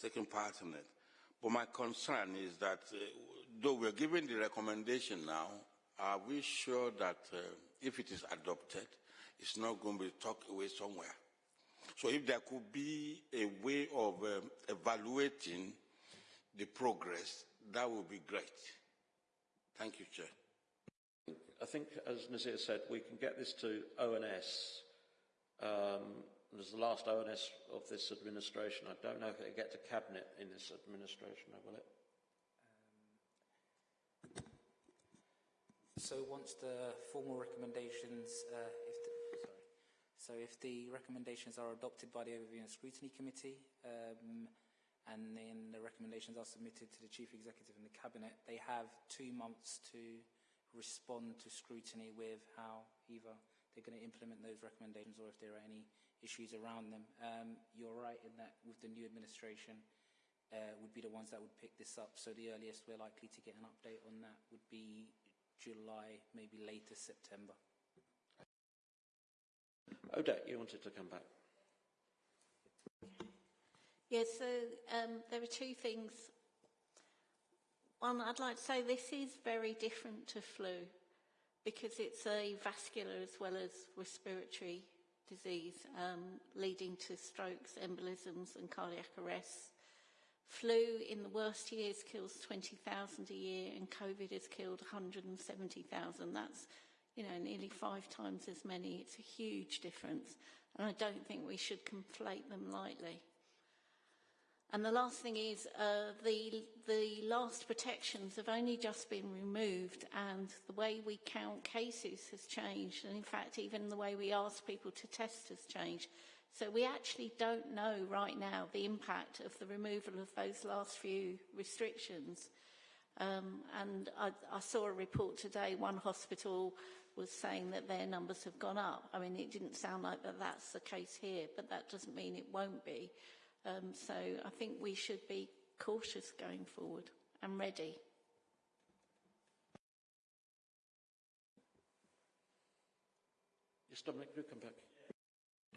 taken part in it. But my concern is that, uh, though we're giving the recommendation now, are we sure that uh, if it is adopted, it's not going to be tucked away somewhere? So if there could be a way of um, evaluating the progress, that would be great. Thank you, Chair. I think, as Nazir said, we can get this to ONS. Um, as the last ONS of this administration, I don't know if it'll get to Cabinet in this administration, will it? So once the formal recommendations, uh, if the, sorry, so if the recommendations are adopted by the Overview and Scrutiny Committee, um, and then the recommendations are submitted to the Chief Executive and the Cabinet, they have two months to respond to scrutiny with how either they're going to implement those recommendations or if there are any issues around them. Um, you're right in that with the new administration, uh, would be the ones that would pick this up. So the earliest we're likely to get an update on that would be July, maybe later September. Odette, you wanted to come back. Yes, so um, there are two things. One, I'd like to say this is very different to flu because it's a vascular as well as respiratory disease um, leading to strokes, embolisms and cardiac arrests. Flu in the worst years kills 20,000 a year and COVID has killed 170,000. That's, you know, nearly five times as many. It's a huge difference. And I don't think we should conflate them lightly. And the last thing is uh, the, the last protections have only just been removed and the way we count cases has changed. And in fact, even the way we ask people to test has changed. So we actually don't know right now the impact of the removal of those last few restrictions. Um, and I, I saw a report today, one hospital was saying that their numbers have gone up. I mean, it didn't sound like that that's the case here, but that doesn't mean it won't be. Um, so I think we should be cautious going forward and ready. Yes, Dominic, back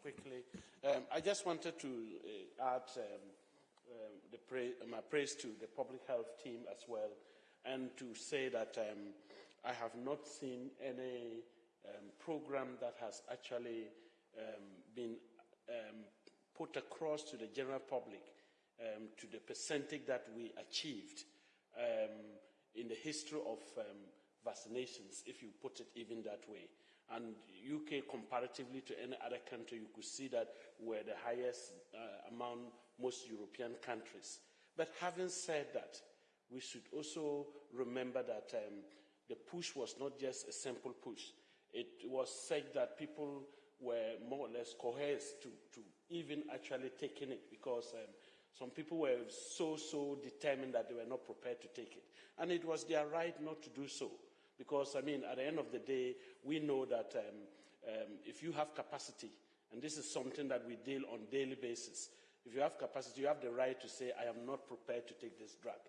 quickly. Um, I just wanted to uh, add um, um, pra my praise to the public health team as well, and to say that um, I have not seen any um, program that has actually um, been put across to the general public to the percentage that we achieved in the history of vaccinations, if you put it even that way. And UK, comparatively to any other country, you could see that we're the highest uh, among most European countries. But having said that, we should also remember that um, the push was not just a simple push. It was said that people were more or less coerced to, to even actually taking it because um, some people were so, so determined that they were not prepared to take it. And it was their right not to do so. Because, I mean, at the end of the day, we know that um, um, if you have capacity, and this is something that we deal on daily basis, if you have capacity, you have the right to say, I am not prepared to take this drug.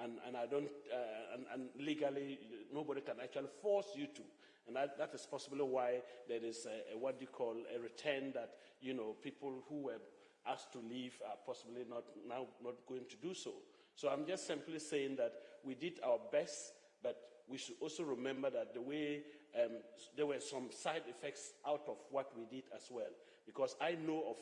And, and I don't, uh, and, and, legally, nobody can actually force you to. And that, that is possibly why there is a, a, what you call a return that, you know, people who were asked to leave are possibly not now not going to do so. So I'm just simply saying that we did our best, but we should also remember that the way um, there were some side effects out of what we did as well. Because I know of,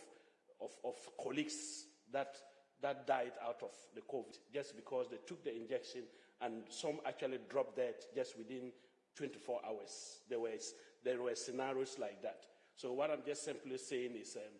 of, of colleagues that, that died out of the COVID just because they took the injection and some actually dropped dead just within 24 hours. There, was, there were scenarios like that. So what I'm just simply saying is um,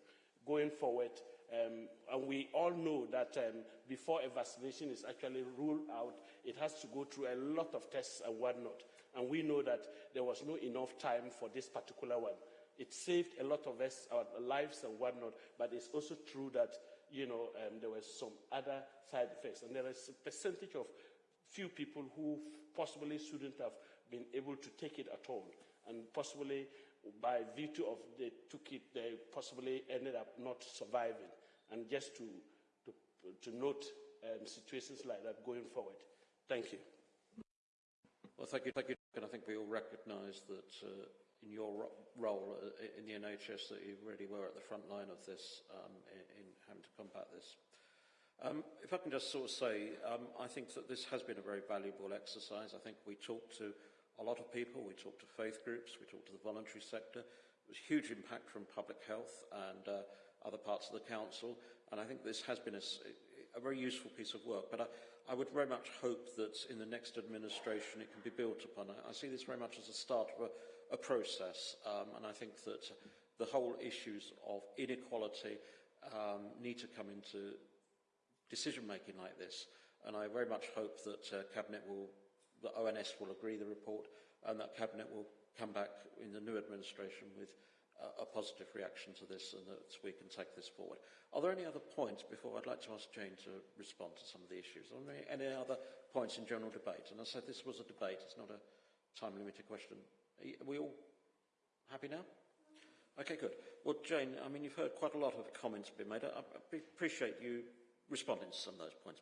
going forward, um, and we all know that um, before a vaccination is actually ruled out, it has to go through a lot of tests and whatnot. And we know that there was not enough time for this particular one. It saved a lot of us, our lives and whatnot, but it's also true that, you know, um, there were some other side effects. And there is a percentage of few people who possibly shouldn't have been able to take it at all. And possibly by virtue of they took it, they possibly ended up not surviving and just to, to, to note um, situations like that going forward. Thank you. Well, thank you. Thank you. And I think we all recognise that uh, in your role uh, in the NHS that you really were at the front line of this um, having to combat this. Um, if I can just sort of say, um, I think that this has been a very valuable exercise. I think we talked to a lot of people. We talked to faith groups. We talked to the voluntary sector. There was huge impact from public health and uh, other parts of the council, and I think this has been a, a very useful piece of work. But I, I would very much hope that in the next administration it can be built upon. I, I see this very much as a start of a, a process, um, and I think that the whole issues of inequality um, need to come into decision making like this. And I very much hope that uh, Cabinet will, the ONS will agree the report, and that Cabinet will come back in the new administration with a positive reaction to this and that we can take this forward. Are there any other points before I'd like to ask Jane to respond to some of the issues? Are there any other points in general debate? And I said this was a debate, it's not a time-limited question. Are we all happy now? Okay, good. Well, Jane, I mean, you've heard quite a lot of comments being made. I, appreciate you responding to some of those points.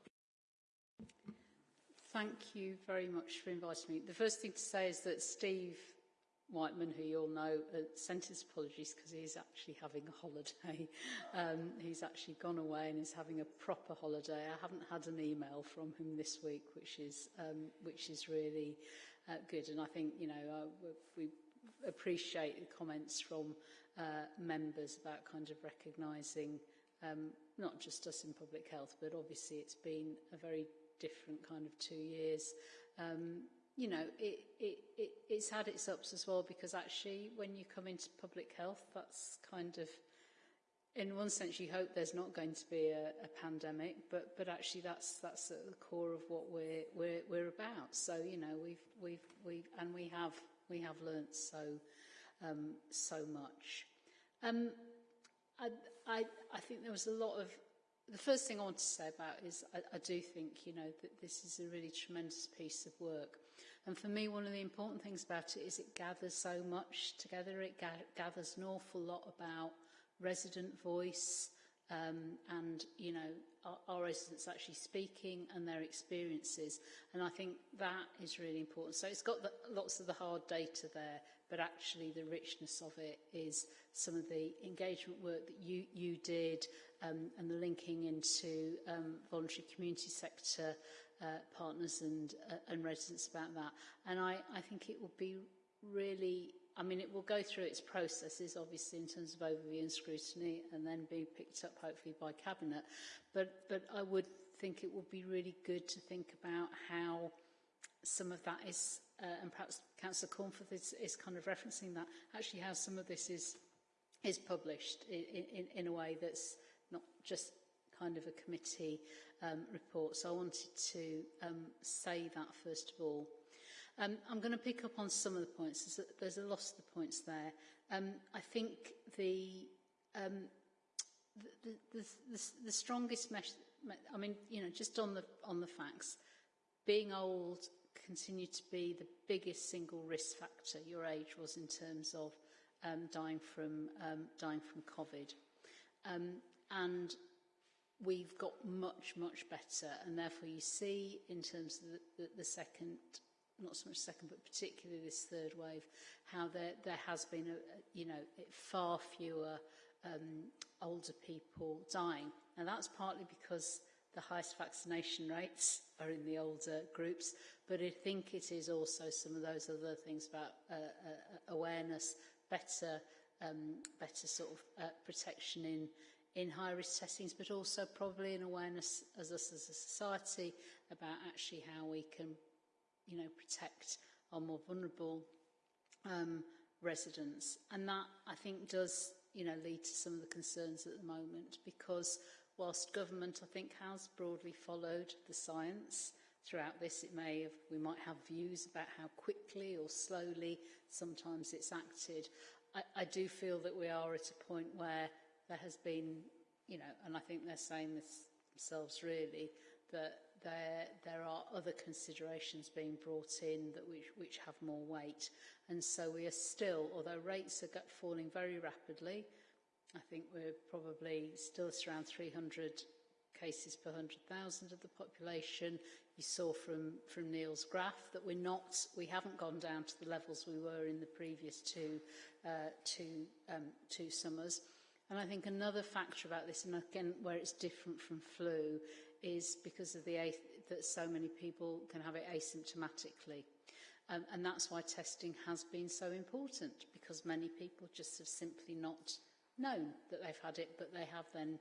Thank you very much for inviting me. The first thing to say is that Steve Whiteman, who you all know, uh, sent his apologies because he's actually having a holiday. Um, he's actually gone away and is having a proper holiday. I haven't had an email from him this week, which is um, which is really uh, good. And I think you know uh, we appreciate the comments from uh, members about kind of recognising um, not just us in public health, but obviously it's been a very different kind of two years. Um, you know, it, it, it, it's had its ups as well because actually when you come into public health, that's kind of, in one sense, you hope there's not going to be a, a pandemic, but, but actually that's, that's at the core of what we're, we're, we're about. So, you know, we've, we've, we've, and we have, we have learnt so, um, so much. Um, I, I, I think there was a lot of the first thing I want to say about is I, I do think, you know, that this is a really tremendous piece of work. And for me, one of the important things about it is it gathers so much together. It ga gathers an awful lot about resident voice, um, and you know our, our residents actually speaking and their experiences and I think that is really important. So it's got the, lots of the hard data there but actually the richness of it is some of the engagement work that you you did um, and the linking into um, voluntary community sector uh, partners and uh, and residents about that. And I I think it will be really I mean, it will go through its processes, obviously, in terms of overview and scrutiny, and then be picked up, hopefully, by Cabinet. But, but I would think it would be really good to think about how some of that is, uh, and perhaps Councillor Cornforth is, is kind of referencing that, actually how some of this is, is published in, in, in a way that's not just kind of a committee um, report. So I wanted to um, say that first of all. Um, I'm going to pick up on some of the points. There's a, lot of the points there. Um, I think the, um, the, the, the, the strongest mesh, I mean, you know, just on the, on the facts, being old continued to be the biggest single risk factor your age was in terms of um, dying from um, dying from COVID. Um, and we've got much, much better. And therefore you see in terms of the, the, the second, not so much second, but particularly this third wave, how there, there has been, a, you know, far fewer um, older people dying. And that's partly because the highest vaccination rates are in the older groups, but I think it is also some of those other things about uh, uh, awareness, better, um, better sort of uh, protection in in high-risk settings, but also probably an awareness as us as a society about actually how we can you know, protect our more vulnerable um, residents. And that, I think, does you know, lead to some of the concerns at the moment because whilst government, I think, has broadly followed the science throughout this, it may have, we might have views about how quickly or slowly sometimes it's acted. I, I do feel that we are at a point where there has been, you know, and I think they're saying this themselves really, that there, there are other considerations being brought in that which, which have more weight. And so we are still, although rates are falling very rapidly, I think we're probably still around 300 cases per 100,000 of the population. You saw from, from Neil's graph that we're not, we haven't gone down to the levels we were in the previous two, uh, two, um, two summers. And I think another factor about this, and again, where it's different from flu, is because of the that so many people can have it asymptomatically. Um, and that's why testing has been so important, because many people just have simply not known that they've had it, but they have then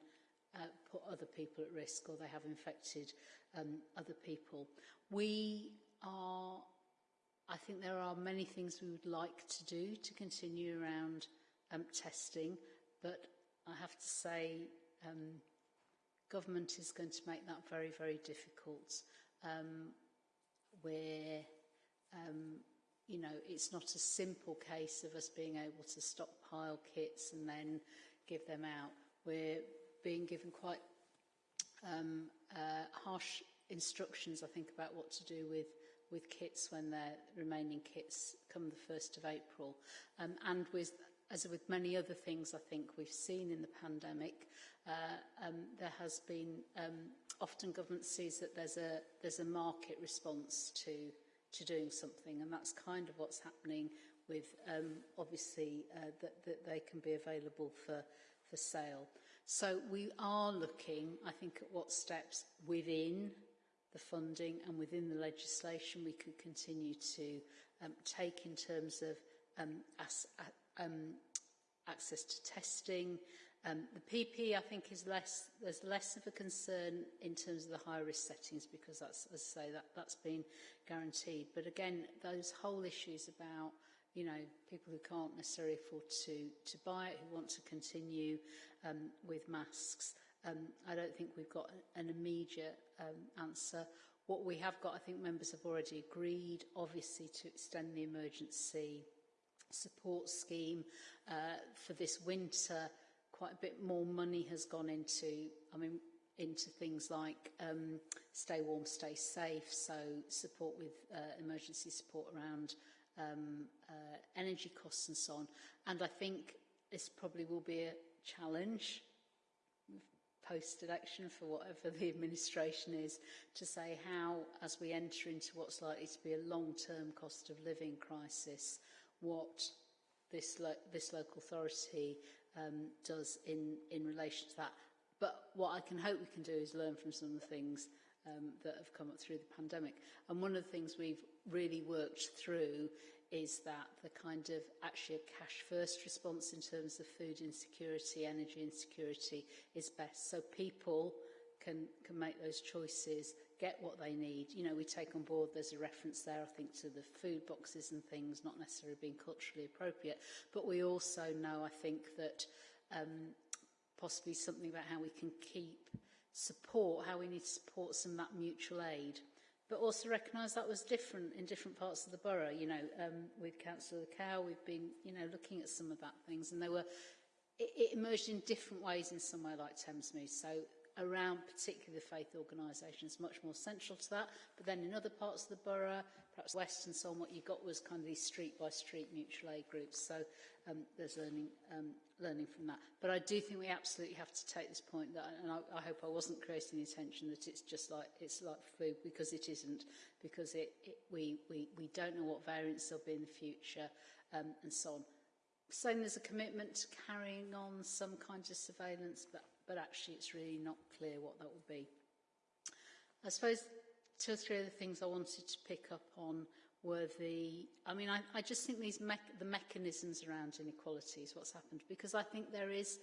uh, put other people at risk or they have infected um, other people. We are, I think there are many things we would like to do to continue around um, testing, but I have to say um, government is going to make that very, very difficult. Um, where, um, you know, it's not a simple case of us being able to stockpile kits and then give them out. We're being given quite um, uh, harsh instructions, I think, about what to do with with kits when their remaining kits come the 1st of April. Um, and with as with many other things I think we've seen in the pandemic, uh, um, there has been, um, often government sees that there's a, there's a market response to, to doing something, and that's kind of what's happening with, um, obviously, uh, that, that they can be available for, for sale. So we are looking, I think, at what steps within the funding and within the legislation we could continue to um, take in terms of um, as, um, access to testing. Um, the PP, I think, is less, there's less of a concern in terms of the high risk settings because that's, as I say, that, that's been guaranteed. But again, those whole issues about, you know, people who can't necessarily afford to, to buy it, who want to continue um, with masks, um, I don't think we've got an immediate um, answer. What we have got, I think members have already agreed, obviously, to extend the emergency support scheme uh, for this winter. Quite a bit more money has gone into, I mean, into things like um, stay warm, stay safe, so support with uh, emergency support around um, uh, energy costs and so on. And I think this probably will be a challenge post-election for whatever the administration is to say how, as we enter into what's likely to be a long-term cost of living crisis, what this, lo this local authority um, does in, in relation to that. But what I can hope we can do is learn from some of the things um, that have come up through the pandemic. And one of the things we've really worked through is that the kind of actually a cash first response in terms of food insecurity, energy insecurity is best. So people can, can make those choices get what they need. You know, we take on board, there's a reference there, I think, to the food boxes and things not necessarily being culturally appropriate. But we also know, I think, that um, possibly something about how we can keep support, how we need to support some of that mutual aid. But also recognise that was different in different parts of the borough. You know, um, with Council the Cow, we've been, you know, looking at some of that things and they were it, it emerged in different ways in somewhere like Thamesmead. So around particularly the faith organisations much more central to that. But then in other parts of the borough, perhaps west and so on, what you got was kind of these street by street mutual aid groups. So um, there's learning, um, learning from that. But I do think we absolutely have to take this point that, and I, I hope I wasn't creating the intention that it's just like, it's like food because it isn't, because it, it, we, we, we don't know what variants there'll be in the future um, and so on. Saying there's a commitment to carrying on some kind of surveillance, but but actually it's really not clear what that will be. I suppose two or three other things I wanted to pick up on were the, I mean, I, I just think these me the mechanisms around inequality is what's happened, because I think there is,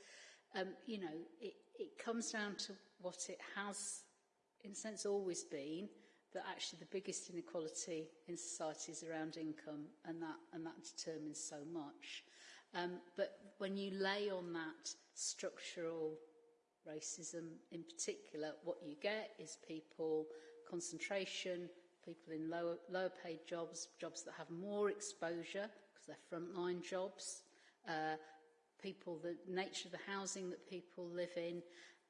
um, you know, it, it comes down to what it has, in a sense, always been, that actually the biggest inequality in society is around income, and that, and that determines so much. Um, but when you lay on that structural racism in particular, what you get is people concentration, people in lower, lower paid jobs, jobs that have more exposure because they're frontline jobs, uh, people, the nature of the housing that people live in,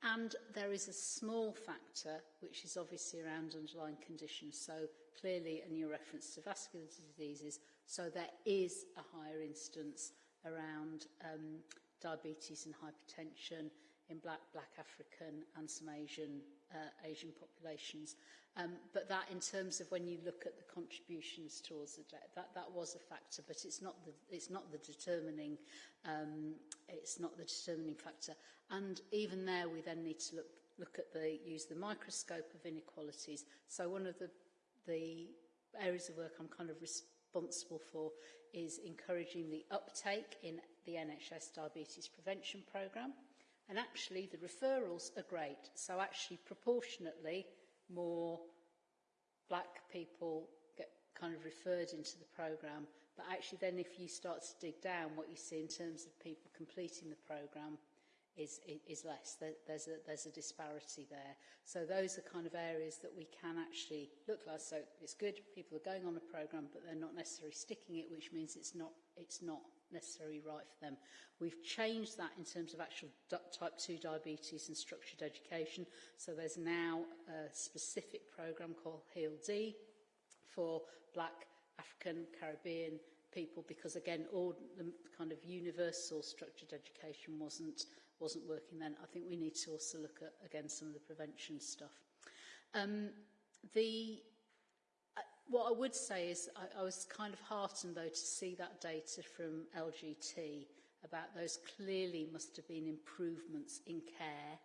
and there is a small factor which is obviously around underlying conditions. So clearly, and your reference to vascular diseases, so there is a higher instance around um, diabetes and hypertension in black, black African and some Asian, uh, Asian populations. Um, but that in terms of when you look at the contributions towards the debt, that, that was a factor, but it's not the, it's not the determining, um, it's not the determining factor. And even there, we then need to look, look at the, use the microscope of inequalities. So one of the, the areas of work I'm kind of responsible for is encouraging the uptake in the NHS diabetes prevention programme. And actually, the referrals are great. So actually, proportionately, more black people get kind of referred into the programme. But actually, then if you start to dig down, what you see in terms of people completing the programme is, is less. There's, a, there's a disparity there. So those are kind of areas that we can actually look at. So it's good, people are going on a programme, but they're not necessarily sticking it, which means it's not, it's not necessarily right for them. We've changed that in terms of actual type 2 diabetes and structured education. So there's now a specific programme called HEAL-D for black, African, Caribbean people because again all the kind of universal structured education wasn't wasn't working then I think we need to also look at again some of the prevention stuff um the what I would say is I, I was kind of heartened, though, to see that data from LGT about those clearly must have been improvements in care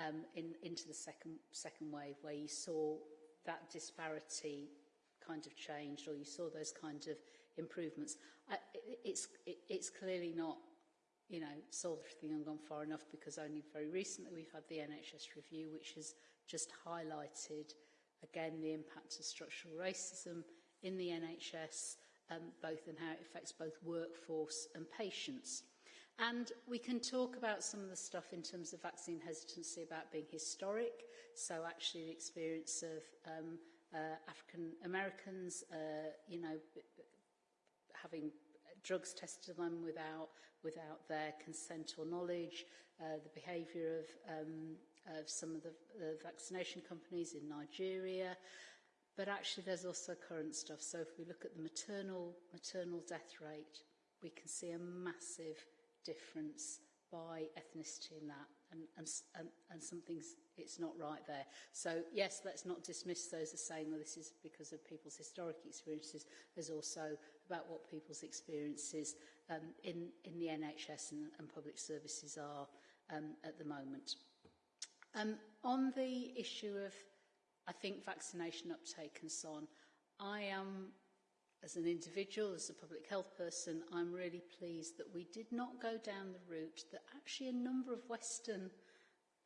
um, in, into the second, second wave, where you saw that disparity kind of changed or you saw those kind of improvements. I, it, it's, it, it's clearly not you know, solved everything and gone far enough because only very recently we've had the NHS review which has just highlighted again the impact of structural racism in the NHS, um, both in how it affects both workforce and patients. And we can talk about some of the stuff in terms of vaccine hesitancy about being historic. So actually the experience of um, uh, African Americans, uh, you know, having drugs tested on them without, without their consent or knowledge, uh, the behaviour of, um, of some of the, the vaccination companies in Nigeria. But actually, there's also current stuff. So if we look at the maternal, maternal death rate, we can see a massive difference by ethnicity in that. And, and, and something's it's not right there. So yes, let's not dismiss those as saying well, this is because of people's historic experiences. There's also about what people's experiences um, in, in the NHS and, and public services are um, at the moment. Um, on the issue of, I think, vaccination uptake and so on, I am, as an individual, as a public health person, I'm really pleased that we did not go down the route that actually a number of Western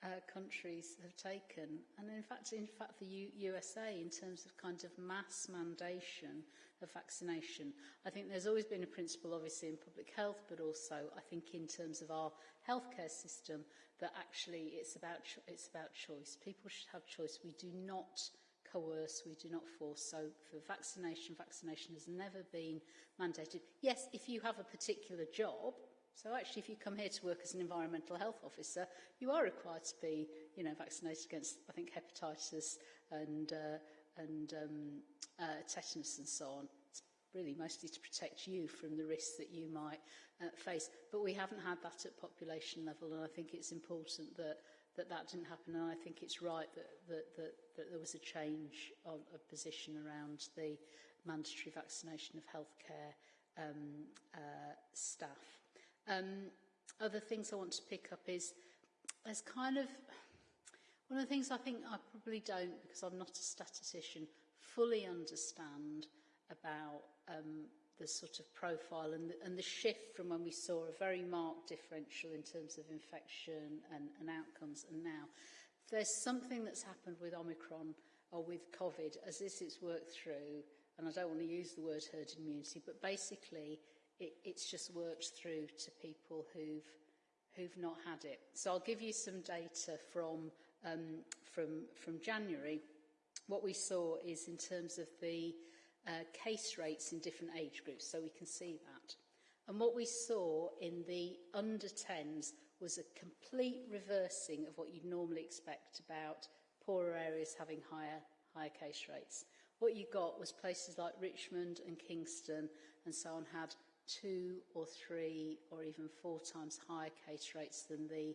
uh, countries have taken, and in fact, in fact, the U USA, in terms of kind of mass mandation of vaccination. I think there's always been a principle, obviously, in public health, but also I think in terms of our healthcare system, that actually it's about it's about choice. People should have choice. We do not coerce, we do not force. So for vaccination, vaccination has never been mandated. Yes, if you have a particular job, So actually, if you come here to work as an environmental health officer, you are required to be, you know, vaccinated against, I think, hepatitis and, uh, and um, uh, tetanus and so on. It's really mostly to protect you from the risks that you might uh, face. But we haven't had that at population level, and I think it's important that that, that didn't happen, and I think it's right that, that, that, that there was a change of, of position around the mandatory vaccination of healthcare um, uh, staff. Um, other things I want to pick up is there's kind of one of the things I think I probably don't because I'm not a statistician fully understand about um, the sort of profile and the, and the shift from when we saw a very marked differential in terms of infection and, and outcomes and now. There's something that's happened with Omicron or with COVID as this is worked through and I don't want to use the word herd immunity but basically it, it's just worked through to people who've who've not had it. So I'll give you some data from um, from from January. What we saw is in terms of the uh, case rates in different age groups, so we can see that. And what we saw in the under 10s was a complete reversing of what you'd normally expect about poorer areas having higher, higher case rates. What you got was places like Richmond and Kingston and so on had two or three or even four times higher case rates than the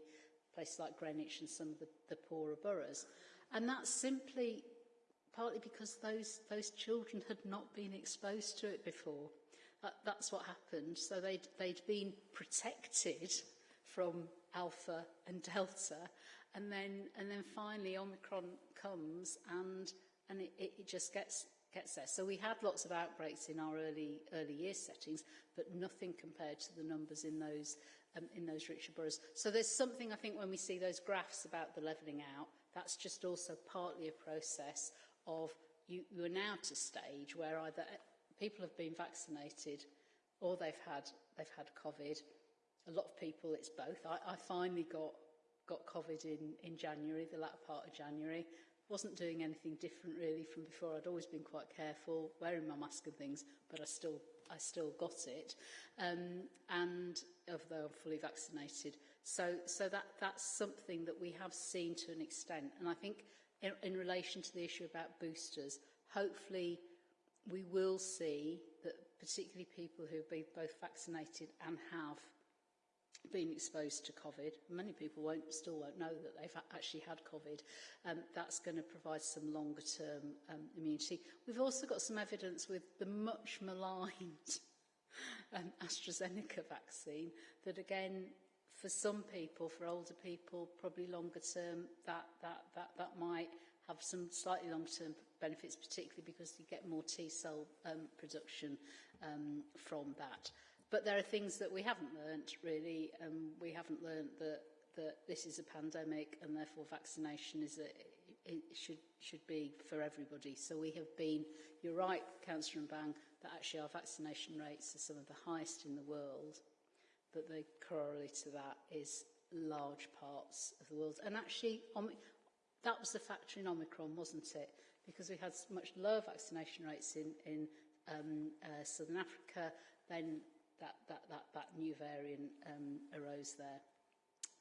places like Greenwich and some of the, the poorer boroughs. And that's simply partly because those, those children had not been exposed to it before. That, that's what happened. So they'd, they'd been protected from alpha and delta and then and then finally omicron comes and and it, it just gets gets there. So we had lots of outbreaks in our early early year settings, but nothing compared to the numbers in those um, in those richer boroughs. So there's something I think when we see those graphs about the levelling out, that's just also partly a process of you, you are now to a stage where either people have been vaccinated or they've had they've had COVID. A lot of people, it's both. I, I finally got got COVID in, in January, the latter part of January. wasn't doing anything different really from before. I'd always been quite careful, wearing my mask and things, but I still I still got it. Um, and although I'm fully vaccinated. So so that that's something that we have seen to an extent. And I think in, in relation to the issue about boosters, hopefully we will see that particularly people who have been both vaccinated and have been exposed to COVID, many people won't, still won't know that they've actually had COVID, um, that's going to provide some longer term um, immunity. We've also got some evidence with the much maligned um, AstraZeneca vaccine that again for some people, for older people, probably longer term, that, that, that, that might have some slightly longer term benefits, particularly because you get more T cell um, production um, from that. But there are things that we haven't learnt really. Um, we haven't learnt that, that this is a pandemic and therefore vaccination is a, it should, should be for everybody. So we have been, you're right, Councillor and Bang, that actually our vaccination rates are some of the highest in the world, but the corollary to that is large parts of the world. And actually, that was the factor in Omicron, wasn't it? Because we had much lower vaccination rates in, in um, uh, Southern Africa, then that, that, that, that new variant um, arose there.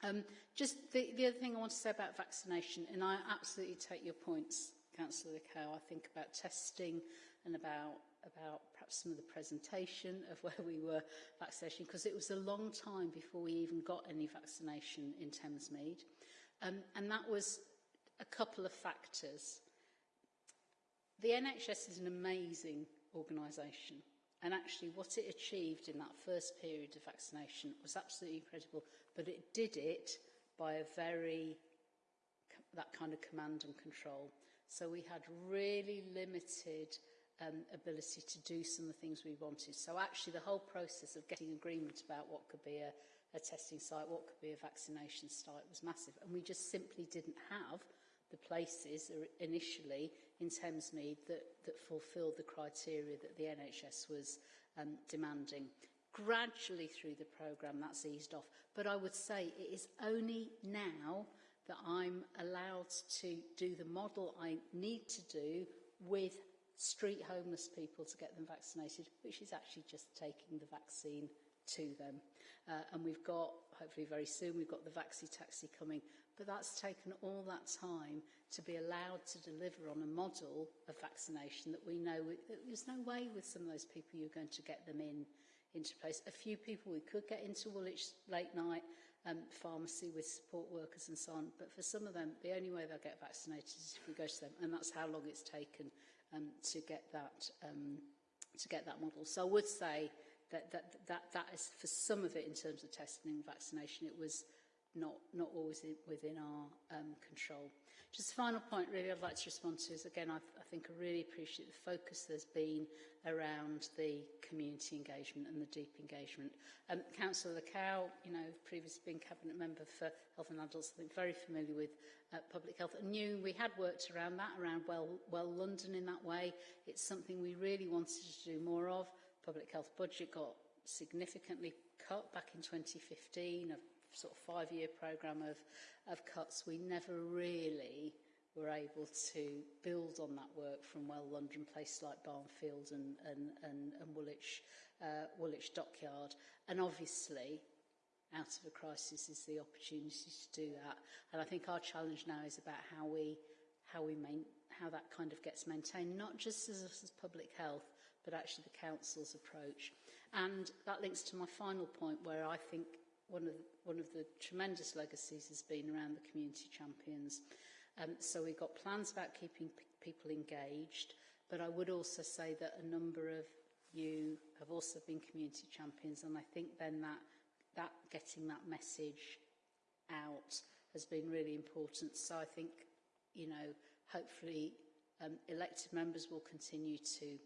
Um, just the, the other thing I want to say about vaccination, and I absolutely take your points, Councillor Cow. I think about testing and about about perhaps some of the presentation of where we were vaccination, because it was a long time before we even got any vaccination in Thamesmead. Um, and that was a couple of factors. The NHS is an amazing organisation. And actually what it achieved in that first period of vaccination was absolutely incredible, but it did it by a very, that kind of command and control. So we had really limited um, ability to do some of the things we wanted. So actually the whole process of getting agreement about what could be a, a testing site, what could be a vaccination site was massive. And we just simply didn't have the places initially in Thamesmead that, that fulfilled the criteria that the NHS was um, demanding. Gradually through the programme, that's eased off. But I would say it is only now that I'm allowed to do the model I need to do with street homeless people to get them vaccinated, which is actually just taking the vaccine to them. Uh, and we've got, hopefully very soon, we've got the Vaxi Taxi coming. But that's taken all that time to be allowed to deliver on a model of vaccination that we know we, there's no way with some of those people you're going to get them in into place. A few people we could get into Woolwich late night um, pharmacy with support workers and so on. But for some of them, the only way they'll get vaccinated is if we go to them. And that's how long it's taken um, to get that um, to get that model. So I would say that, that, that, that is for some of it in terms of testing and vaccination, it was not, not always within our um, control. Just a final point really I'd like to respond to is, again, I, I think I really appreciate the focus there's been around the community engagement and the deep engagement. Um, Councillor Lacow, you know, previously been Cabinet Member for Health and Adults, I think very familiar with uh, public health and knew we had worked around that, around well, well London in that way. It's something we really wanted to do more of. Public health budget got significantly cut back in 2015, a sort of five-year programme of, of cuts, we never really were able to build on that work from well London places like Barnfield and, and, and, and Woolwich, uh, Woolwich Dockyard. And obviously, out of a crisis is the opportunity to do that. And I think our challenge now is about how we, how we main, how that kind of gets maintained, not just as, as public health, but actually the council's approach. And that links to my final point where I think one of, one of the tremendous legacies has been around the community champions. Um, so we've got plans about keeping people engaged, but I would also say that a number of you have also been community champions, and I think then that, that getting that message out has been really important. So I think, you know, hopefully um, elected members will continue to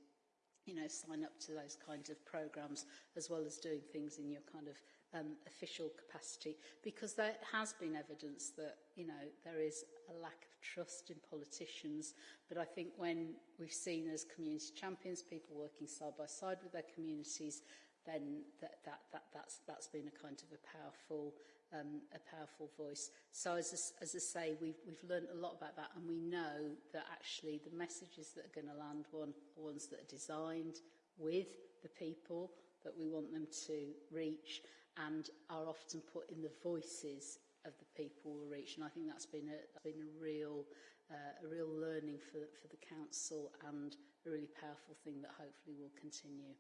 you know, sign up to those kinds of programs as well as doing things in your kind of um, official capacity because there has been evidence that, you know, there is a lack of trust in politicians. But I think when we've seen as community champions, people working side by side with their communities, then that, that, that, that's, that's been a kind of a powerful um, a powerful voice. So as, as I say, we've, we've learned a lot about that and we know that actually the messages that are going to land one are ones that are designed with the people that we want them to reach and are often put in the voices of the people we reach. And I think that's been a, that's been a real uh, a real learning for, for the council and a really powerful thing that hopefully will continue.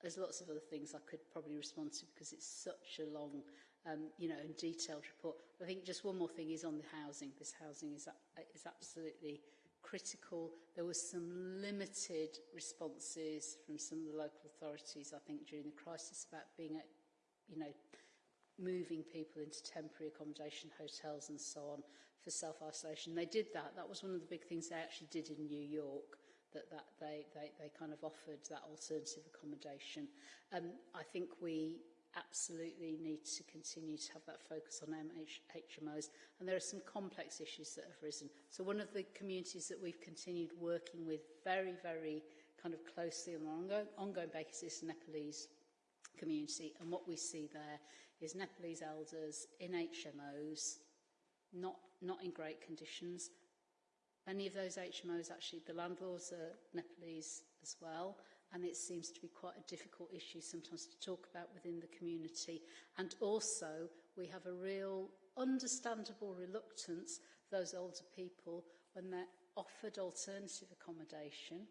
There's lots of other things I could probably respond to because it's such a long um, you know, and detailed report. I think just one more thing is on the housing. This housing is, uh, is absolutely critical. There was some limited responses from some of the local authorities, I think, during the crisis about being at, you know, moving people into temporary accommodation, hotels and so on for self-isolation. They did that. That was one of the big things they actually did in New York, that, that they, they, they kind of offered that alternative accommodation. Um, I think we absolutely need to continue to have that focus on HMOs. And there are some complex issues that have risen. So one of the communities that we've continued working with very, very kind of closely on an ongoing, ongoing basis is Nepalese community. And what we see there is Nepalese elders in HMOs, not, not in great conditions. Many of those HMOs, actually, the landlords are Nepalese as well, and it seems to be quite a difficult issue sometimes to talk about within the community. And also, we have a real understandable reluctance, those older people, when they're offered alternative accommodation,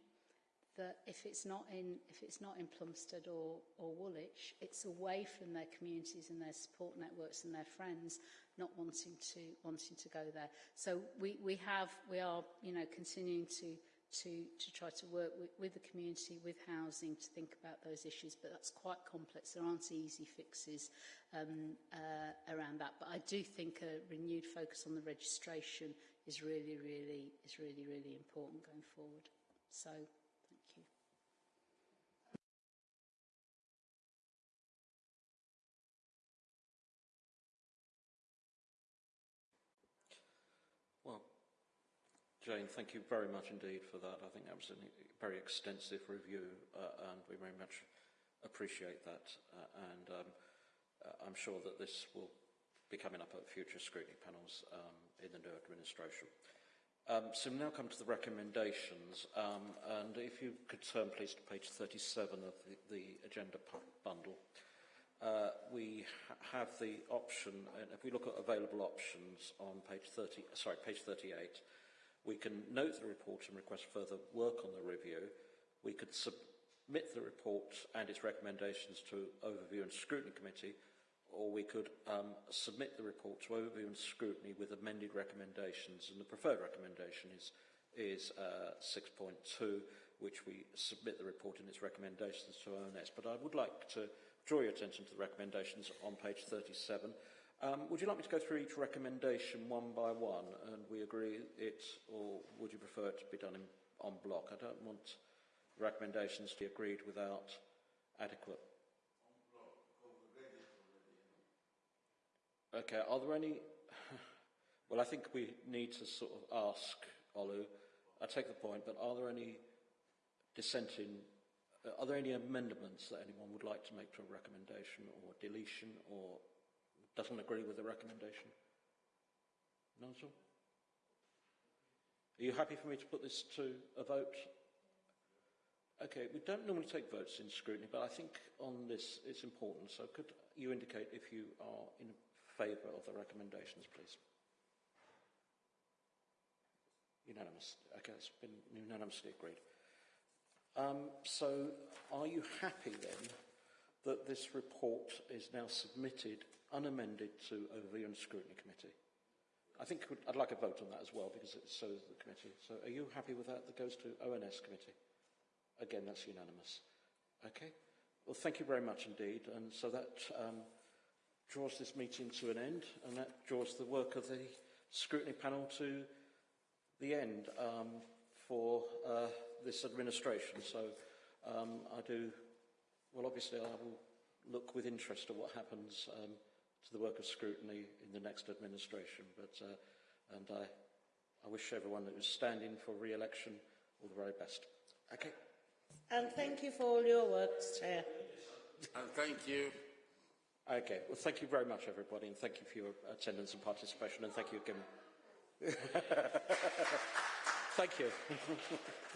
that if it's not in if it's not in Plumstead or, or Woolwich, it's away from their communities and their support networks and their friends, not wanting to wanting to go there. So we, we have we are you know continuing to to, to try to work with, with the community, with housing, to think about those issues. But that's quite complex. There aren't easy fixes um, uh, around that. But I do think a renewed focus on the registration is really, really, is really, really important going forward. So Jane, thank you very much indeed for that. I think that was a very extensive review uh, and we very much appreciate that. Uh, and um, uh, I'm sure that this will be coming up at future scrutiny panels um, in the new administration. Um, so we now come to the recommendations, um, and if you could turn please to page 37 of the, the agenda bundle. Uh, we ha have the option, and if we look at available options on page 30, sorry, page 38, We can note the report and request further work on the review. We could submit the report and its recommendations to Overview and Scrutiny Committee, or we could um, submit the report to Overview and Scrutiny with amended recommendations, and the preferred recommendation is, is uh, 6.2, which we submit the report and its recommendations to ONS. But I would like to draw your attention to the recommendations on page 37. Um, would you like me to go through each recommendation one by one and we agree it, or would you prefer it to be done in, on block? I don't want recommendations to be agreed without adequate. Okay, are there any... well, I think we need to sort of ask Olu, I take the point, but are there any dissenting, uh, are there any amendments that anyone would like to make to a recommendation or deletion or doesn't agree with the recommendation? No, sir? Are you happy for me to put this to a vote? Okay, we don't normally take votes in scrutiny, but I think on this it's important. So could you indicate if you are in favour of the recommendations, please? Unanimous. Okay, it's been unanimously agreed. Um, so are you happy then that this report is now submitted unamended to Overview and Scrutiny Committee. I think I'd like a vote on that as well because it shows the committee. So are you happy with that? That goes to ONS Committee. Again, that's unanimous. Okay. Well, thank you very much indeed. And so that um, draws this meeting to an end and that draws the work of the scrutiny panel to the end. Um, for uh, this administration. So um, I do, well, obviously I will look with interest at what happens um, to the work of scrutiny in the next administration. But, uh, and I, I wish everyone that was standing for re-election all the very best. Okay. And thank you for all your work, Chair. And thank you. Okay. Well, thank you very much, everybody, and thank you for your attendance and participation, and thank you again. thank you.